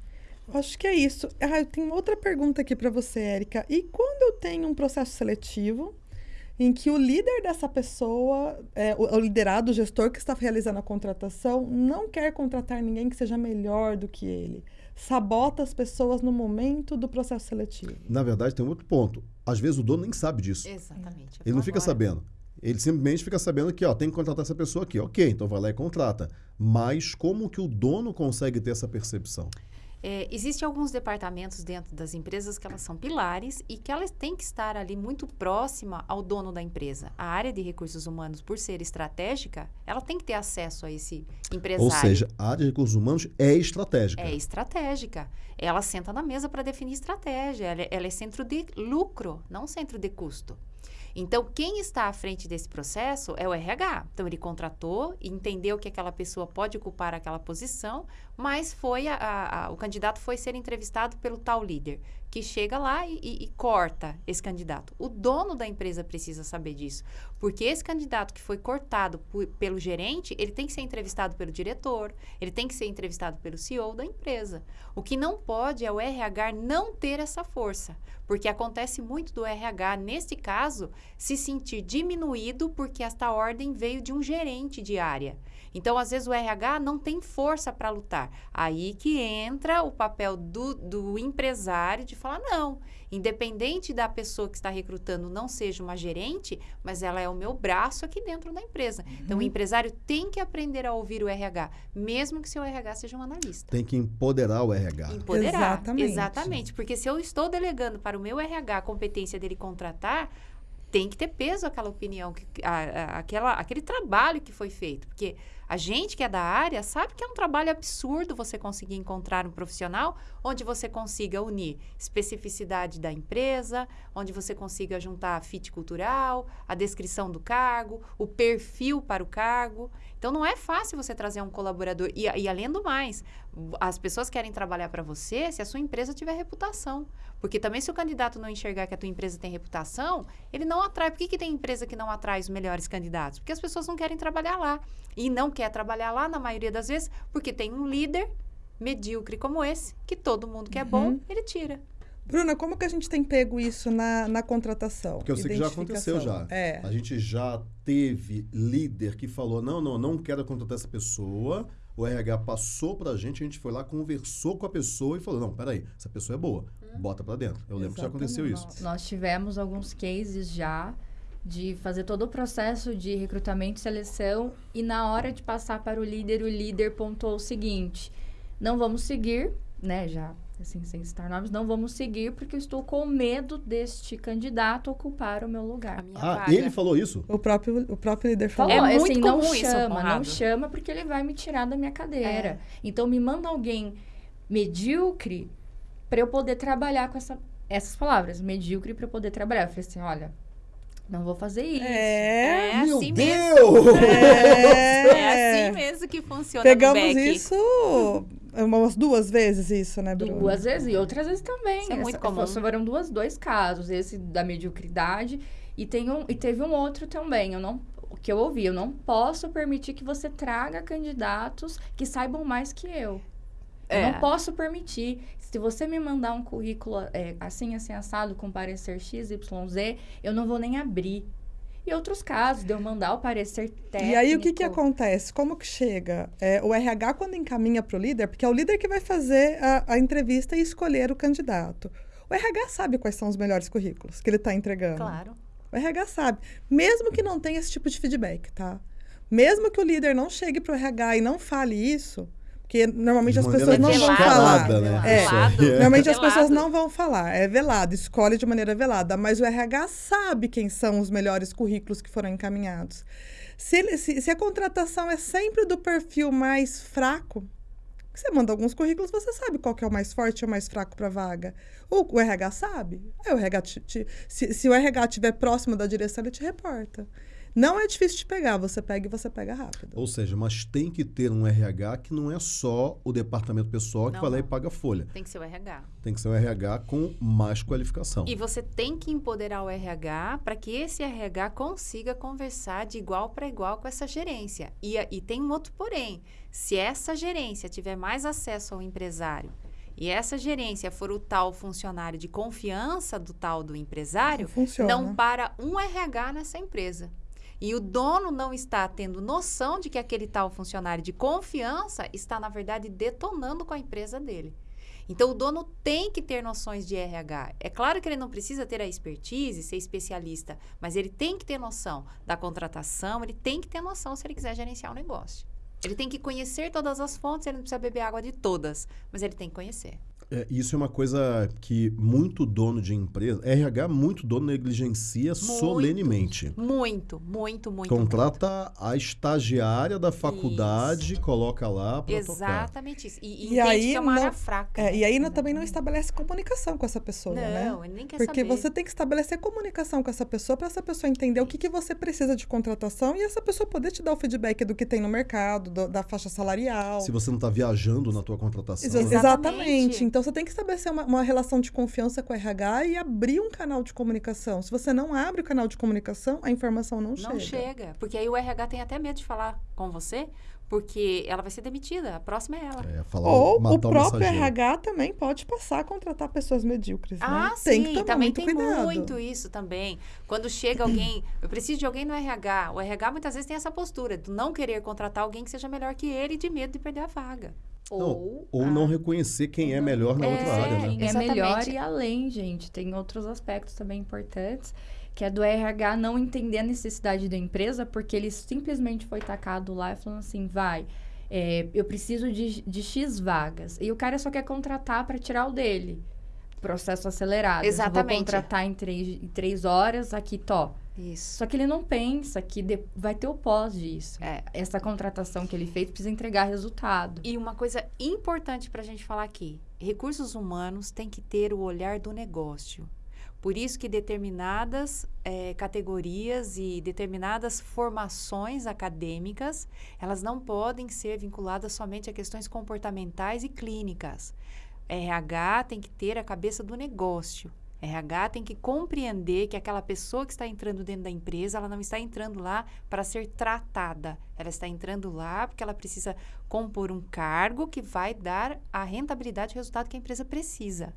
Acho que é isso. Ah, eu tenho outra pergunta aqui para você, Érica. E quando eu tenho um processo seletivo em que o líder dessa pessoa, é, o, o liderado, o gestor que está realizando a contratação, não quer contratar ninguém que seja melhor do que ele, sabota as pessoas no momento do processo seletivo?
Na verdade, tem um outro ponto. Às vezes o dono nem sabe disso.
Exatamente.
Ele não fica sabendo. Ele simplesmente fica sabendo que ó, tem que contratar essa pessoa aqui. Ok, então vai lá e contrata. Mas como que o dono consegue ter essa percepção?
É, Existem alguns departamentos dentro das empresas que elas são pilares e que elas têm que estar ali muito próxima ao dono da empresa. A área de recursos humanos, por ser estratégica, ela tem que ter acesso a esse empresário.
Ou seja, a área de recursos humanos é estratégica.
É estratégica. Ela senta na mesa para definir estratégia. Ela, ela é centro de lucro, não centro de custo. Então, quem está à frente desse processo é o RH. Então, ele contratou, entendeu que aquela pessoa pode ocupar aquela posição, mas foi a, a, o candidato foi ser entrevistado pelo tal líder, que chega lá e, e, e, corta esse candidato. O dono da empresa precisa saber disso, porque esse candidato que foi cortado por, pelo gerente, ele tem que ser entrevistado pelo diretor, ele tem que ser entrevistado pelo CEO da empresa. O que não pode é o RH não ter essa força, porque acontece muito do RH, nesse caso, se sentir diminuído porque esta ordem veio de um gerente de área. Então, às vezes, o RH não tem força para lutar. Aí que entra o papel do, do empresário de falar: não, independente da pessoa que está recrutando não seja uma gerente, mas ela é o meu braço aqui dentro da empresa. Uhum. Então, o uhum. empresário tem que aprender a ouvir o RH, mesmo que seu RH seja um analista.
Tem que empoderar o RH.
Empoderar. Exatamente. Exatamente. Porque se eu estou delegando para o meu RH a competência dele contratar, tem que ter peso aquela opinião, a, a, aquela, aquele trabalho que foi feito. Porque a gente que é da área sabe que é um trabalho absurdo você conseguir encontrar um profissional onde você consiga unir especificidade da empresa, onde você consiga juntar a fit cultural, a descrição do cargo, o perfil para o cargo. Então não é fácil você trazer um colaborador. E, e além do mais, as pessoas querem trabalhar para você se a sua empresa tiver reputação. Porque também se o candidato não enxergar que a tua empresa tem reputação, ele não atrai. Por que, que tem empresa que não atrai os melhores candidatos? Porque as pessoas não querem trabalhar lá. E não quer trabalhar lá, na maioria das vezes, porque tem um líder medíocre como esse, que todo mundo que é bom,
Uhum.
ele tira.
Bruna, como que a gente tem pego isso na, na contratação?
Porque eu sei que já aconteceu já.
É.
A gente já teve líder que falou: não, não, não quero contratar essa pessoa. O RH passou pra gente, a gente foi lá, conversou com a pessoa e falou: não, peraí, essa pessoa é boa, bota pra dentro. Eu lembro que já aconteceu isso.
Exatamente.
Nós tivemos alguns cases já de fazer todo o processo de recrutamento e seleção e na hora de passar para o líder, o líder pontuou o seguinte: não vamos seguir, né, já assim, sem citar nomes, não vamos seguir porque eu estou com medo deste candidato ocupar o meu
A
lugar.
minha
Ah,
vaga.
ele falou isso?
O próprio, o próprio líder falou.
É
Falou,
muito
assim, não
isso,
chama, não chama porque ele vai me tirar da minha cadeira.
É.
Então me manda alguém medíocre para eu poder trabalhar com essa, essas palavras, medíocre para eu poder trabalhar. Eu falei assim, olha, não vou fazer isso.
É.
É
Meu
assim mesmo.
Deus!
É,
É assim mesmo que funciona
Pegamos isso umas duas vezes, isso, né, Bruna?
Duas vezes e outras vezes também.
Isso é muito
Essa-
comum.
Foram duas, dois casos, esse da mediocridade e, tem um, e teve um outro também. Eu não, o que eu ouvi, eu não posso permitir que você traga candidatos que saibam mais que eu. Eu
É.
não posso permitir. Se você me mandar um currículo é, assim, assim, assado, com parecer X, Y, Z, eu não vou nem abrir. E outros casos, de eu mandar o parecer técnico.
E aí, o que, que acontece? Como que chega? É, o RH, quando encaminha para o líder, porque é o líder que vai fazer a, a entrevista e escolher o candidato. O RH sabe quais são os melhores currículos que ele está entregando.
Claro.
O RH sabe. Mesmo que não tenha esse tipo de feedback, tá? Mesmo que o líder não chegue para o RH e não fale isso, porque normalmente as pessoas não vão
velada,
falar.
descarada, né?
É.
Aí.
Normalmente as pessoas não vão falar, é velado, escolhe de maneira velada, mas o RH sabe quem são os melhores currículos que foram encaminhados. Se, ele- se- se a contratação é sempre do perfil mais fraco, você manda alguns currículos, você sabe qual que é o mais forte e o mais fraco para a vaga. O, o RH sabe. Aí o RH te- te- se, se o RH estiver próximo da direção, ele te reporta. Não é difícil de pegar, você pega e você pega rápido.
Ou seja, mas tem que ter um RH que não é só o departamento pessoal que
Não,
vai lá e paga a folha.
Tem que ser o RH.
Tem que ser um RH com mais qualificação.
E você tem que empoderar o RH para que esse RH consiga conversar de igual para igual com essa gerência. E, e tem um outro porém. Se essa gerência tiver mais acesso ao empresário e essa gerência for o tal funcionário de confiança do tal do empresário,
Funciona.
não para um RH nessa empresa. E o dono não está tendo noção de que aquele tal funcionário de confiança está, na verdade, detonando com a empresa dele. Então, o dono tem que ter noções de RH. É claro que ele não precisa ter a expertise, ser especialista, mas ele tem que ter noção da contratação, ele tem que ter noção se ele quiser gerenciar o negócio. Ele tem que conhecer todas as fontes, ele não precisa beber água de todas, mas ele tem que conhecer.
É, isso é uma coisa que muito dono de empresa, RH, muito dono negligencia solenemente.
Muito, muito, muito.
Contrata a estagiária da faculdade, coloca lá para tocar.
Exatamente isso. E, e,
E aí
que é uma área
não-
fraca.
É,
né?
e aí não- também não estabelece comunicação com essa pessoa, né?
Não, ele nem quer
Porque
saber.
você tem que estabelecer comunicação com essa pessoa para essa pessoa entender o que, que você precisa de contratação e essa pessoa poder te dar o feedback do que tem no mercado, do- da faixa salarial.
Se você não está viajando na tua contratação.
Ex-
né?
Exatamente.
Exatamente. Então você tem que estabelecer uma, uma relação de confiança com o RH e abrir um canal de comunicação. Se você não abre o canal de comunicação, a informação não,
Não chega. Porque aí o RH tem até medo de falar com você, porque ela vai ser demitida. A próxima é ela.
É, falar,
Ou o próprio. RH também pode passar a contratar pessoas medíocres.
Ah,
né?
sim,
tem que tomar
também
muito
tem
cuidado.
muito isso também. Quando chega alguém, eu preciso de alguém no RH. O RH muitas vezes tem essa postura de não querer contratar alguém que seja melhor que ele, de medo de perder a vaga.
Não, ou não reconhecer quem é melhor na outra
É,
área, né?
Quem é melhor e além, gente. Tem outros aspectos também importantes, que é do RH não entender a necessidade da empresa, porque ele simplesmente foi tacado lá e falando assim, vai, é, eu preciso de, de X vagas. E o cara só quer contratar para tirar o dele. Processo acelerado. Eu
Exatamente.
Vou contratar em três, em três horas, aqui, tó.
Isso.
Só que ele não pensa que de- vai ter o pós disso.
É.
Essa contratação que ele fez precisa entregar resultado.
E uma coisa importante para a gente falar aqui: recursos humanos têm que ter o olhar do negócio. Por isso que determinadas eh, categorias e determinadas formações acadêmicas, elas não podem ser vinculadas somente a questões comportamentais e clínicas. RH tem que ter a cabeça do negócio. RH tem que compreender que aquela pessoa que está entrando dentro da empresa, ela não está entrando lá para ser tratada. Ela está entrando lá porque ela precisa compor um cargo que vai dar a rentabilidade e resultado que a empresa precisa.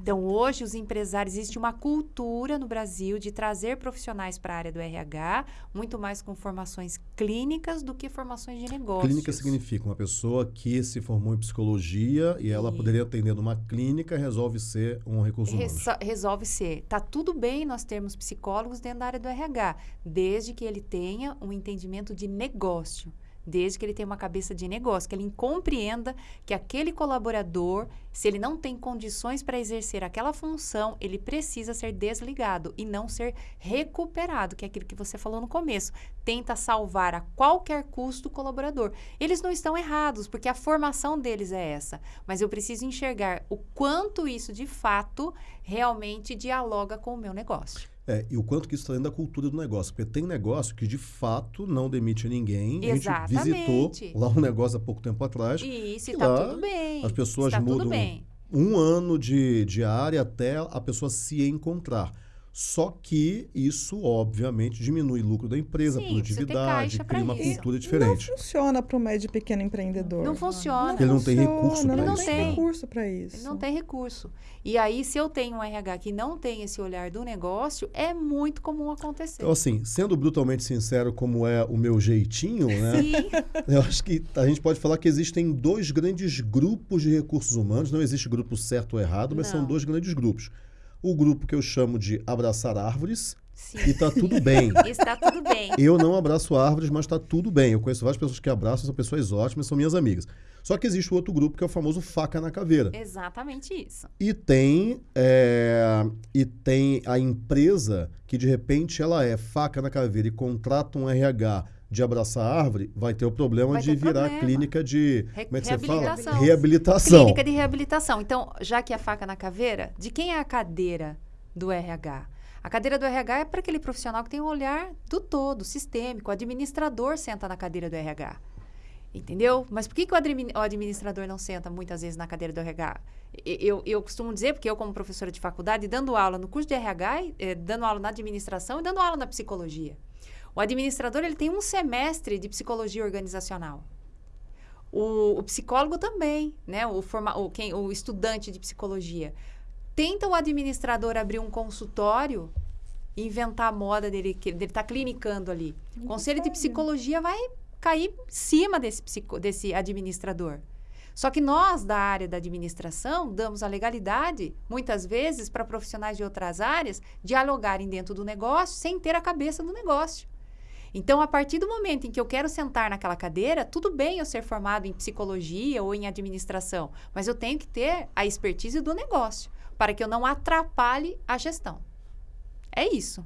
Então, hoje, os empresários, existe uma cultura no Brasil de trazer profissionais para a área do RH, muito mais com formações clínicas do que formações de negócios.
Clínica significa uma pessoa que se formou em psicologia e ela
E-
poderia atender numa clínica resolve ser um recurso humano.
Reso- resolve ser. Tá tudo bem nós termos psicólogos dentro da área do RH, desde que ele tenha um entendimento de negócio, desde que ele tenha uma cabeça de negócio, que ele compreenda que aquele colaborador, se ele não tem condições para exercer aquela função, ele precisa ser desligado e não ser recuperado, que é aquilo que você falou no começo. Tenta salvar a qualquer custo o colaborador. Eles não estão errados, porque a formação deles é essa. Mas eu preciso enxergar o quanto isso, de fato, realmente dialoga com o meu negócio.
É, e o quanto que isso está dentro da cultura do negócio. Porque tem negócio que de fato não demite ninguém. A gente visitou
Exatamente.
lá um negócio há pouco tempo atrás.
E isso
E
está
lá,
tudo bem.
as pessoas
está
mudam
tudo bem.
um ano de, de área até a pessoa se encontrar. Só que isso, obviamente, diminui o lucro da empresa,
Sim,
produtividade, cria uma
isso.
cultura
Não
diferente.
funciona para o médio e pequeno empreendedor.
Não funciona.
Ele não tem
funciona,
recurso
não
isso,
tem
né?
recurso para isso.
Ele não tem recurso. E aí, se eu tenho um RH que não tem esse olhar do negócio, é muito comum acontecer.
Então, assim, sendo brutalmente sincero, como é o meu jeitinho, né?
Sim,
Eu acho que a gente pode falar que existem dois grandes grupos de recursos humanos. Não existe grupo certo ou errado, mas são
Não.
dois grandes grupos. O grupo que eu chamo de abraçar árvores,
sim.
e tá tudo bem.
Está tudo bem.
Eu não abraço árvores, mas tá tudo bem. Eu conheço várias pessoas que abraçam, são pessoas ótimas, são minhas amigas. Só que existe o outro grupo que é o famoso faca na caveira.
Exatamente isso.
E tem, é, e tem a empresa que de repente ela é faca na caveira e contrata um RH de abraçar árvore, vai ter o problema
Vai
de virar
problema.
clínica de
Re-
como é que você fala?
reabilitação. Clínica de reabilitação. Então, já que a faca na caveira, de quem é a cadeira do RH? A cadeira do RH é para aquele profissional que tem um olhar do todo, sistêmico. O administrador senta na cadeira do RH. Entendeu? Mas por que, que o, admi- o administrador não senta muitas vezes na cadeira do RH? Eu, eu costumo dizer, porque eu, como professora de faculdade, dando aula no curso de RH, eh, dando aula na administração e dando aula na psicologia. O administrador ele tem um semestre de psicologia organizacional. O, o psicólogo também, né? O, forma, o, quem, o estudante de psicologia. Tenta o administrador abrir um consultório e inventar a moda dele, que ele está clinicando ali. O conselho de psicologia vai cair em cima desse, psico, desse administrador. Só que nós, da área da administração, damos a legalidade, muitas vezes, para profissionais de outras áreas dialogarem dentro do negócio sem ter a cabeça do negócio. Então, a partir do momento em que eu quero sentar naquela cadeira, tudo bem eu ser formado em psicologia ou em administração, mas eu tenho que ter a expertise do negócio para que eu não atrapalhe a gestão. É isso.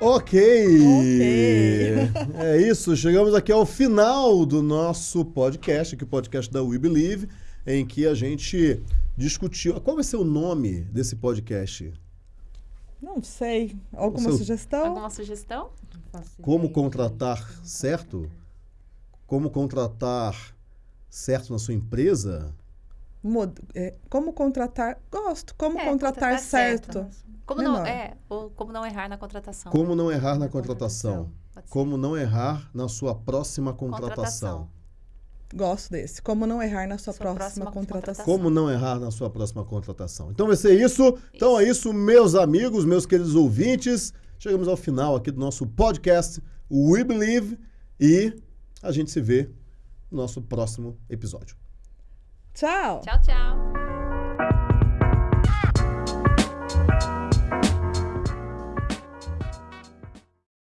Ok.
Ok.
É isso, chegamos aqui ao final do nosso podcast, aqui o podcast da We Believe, em que a gente discutiu. Qual vai ser o nome desse podcast?
Não sei. Alguma
Seu-
sugestão?
Alguma sugestão?
Como contratar certo? Como contratar certo na sua empresa?
Mod- é, como contratar? Gosto. Como
É,
contratar,
contratar
certo?
certo. Como não, é, ou como não errar na contratação.
Como não errar na contratação? Como não errar na sua próxima contratação?
Gosto desse. Como não errar na sua,
Sua
próxima,
próxima
contratação.
Como não errar na sua próxima contratação? Então vai ser isso. Então é isso, meus amigos, meus queridos ouvintes. Chegamos ao final aqui do nosso podcast We Believe e a gente se vê no nosso próximo episódio.
Tchau.
Tchau, tchau.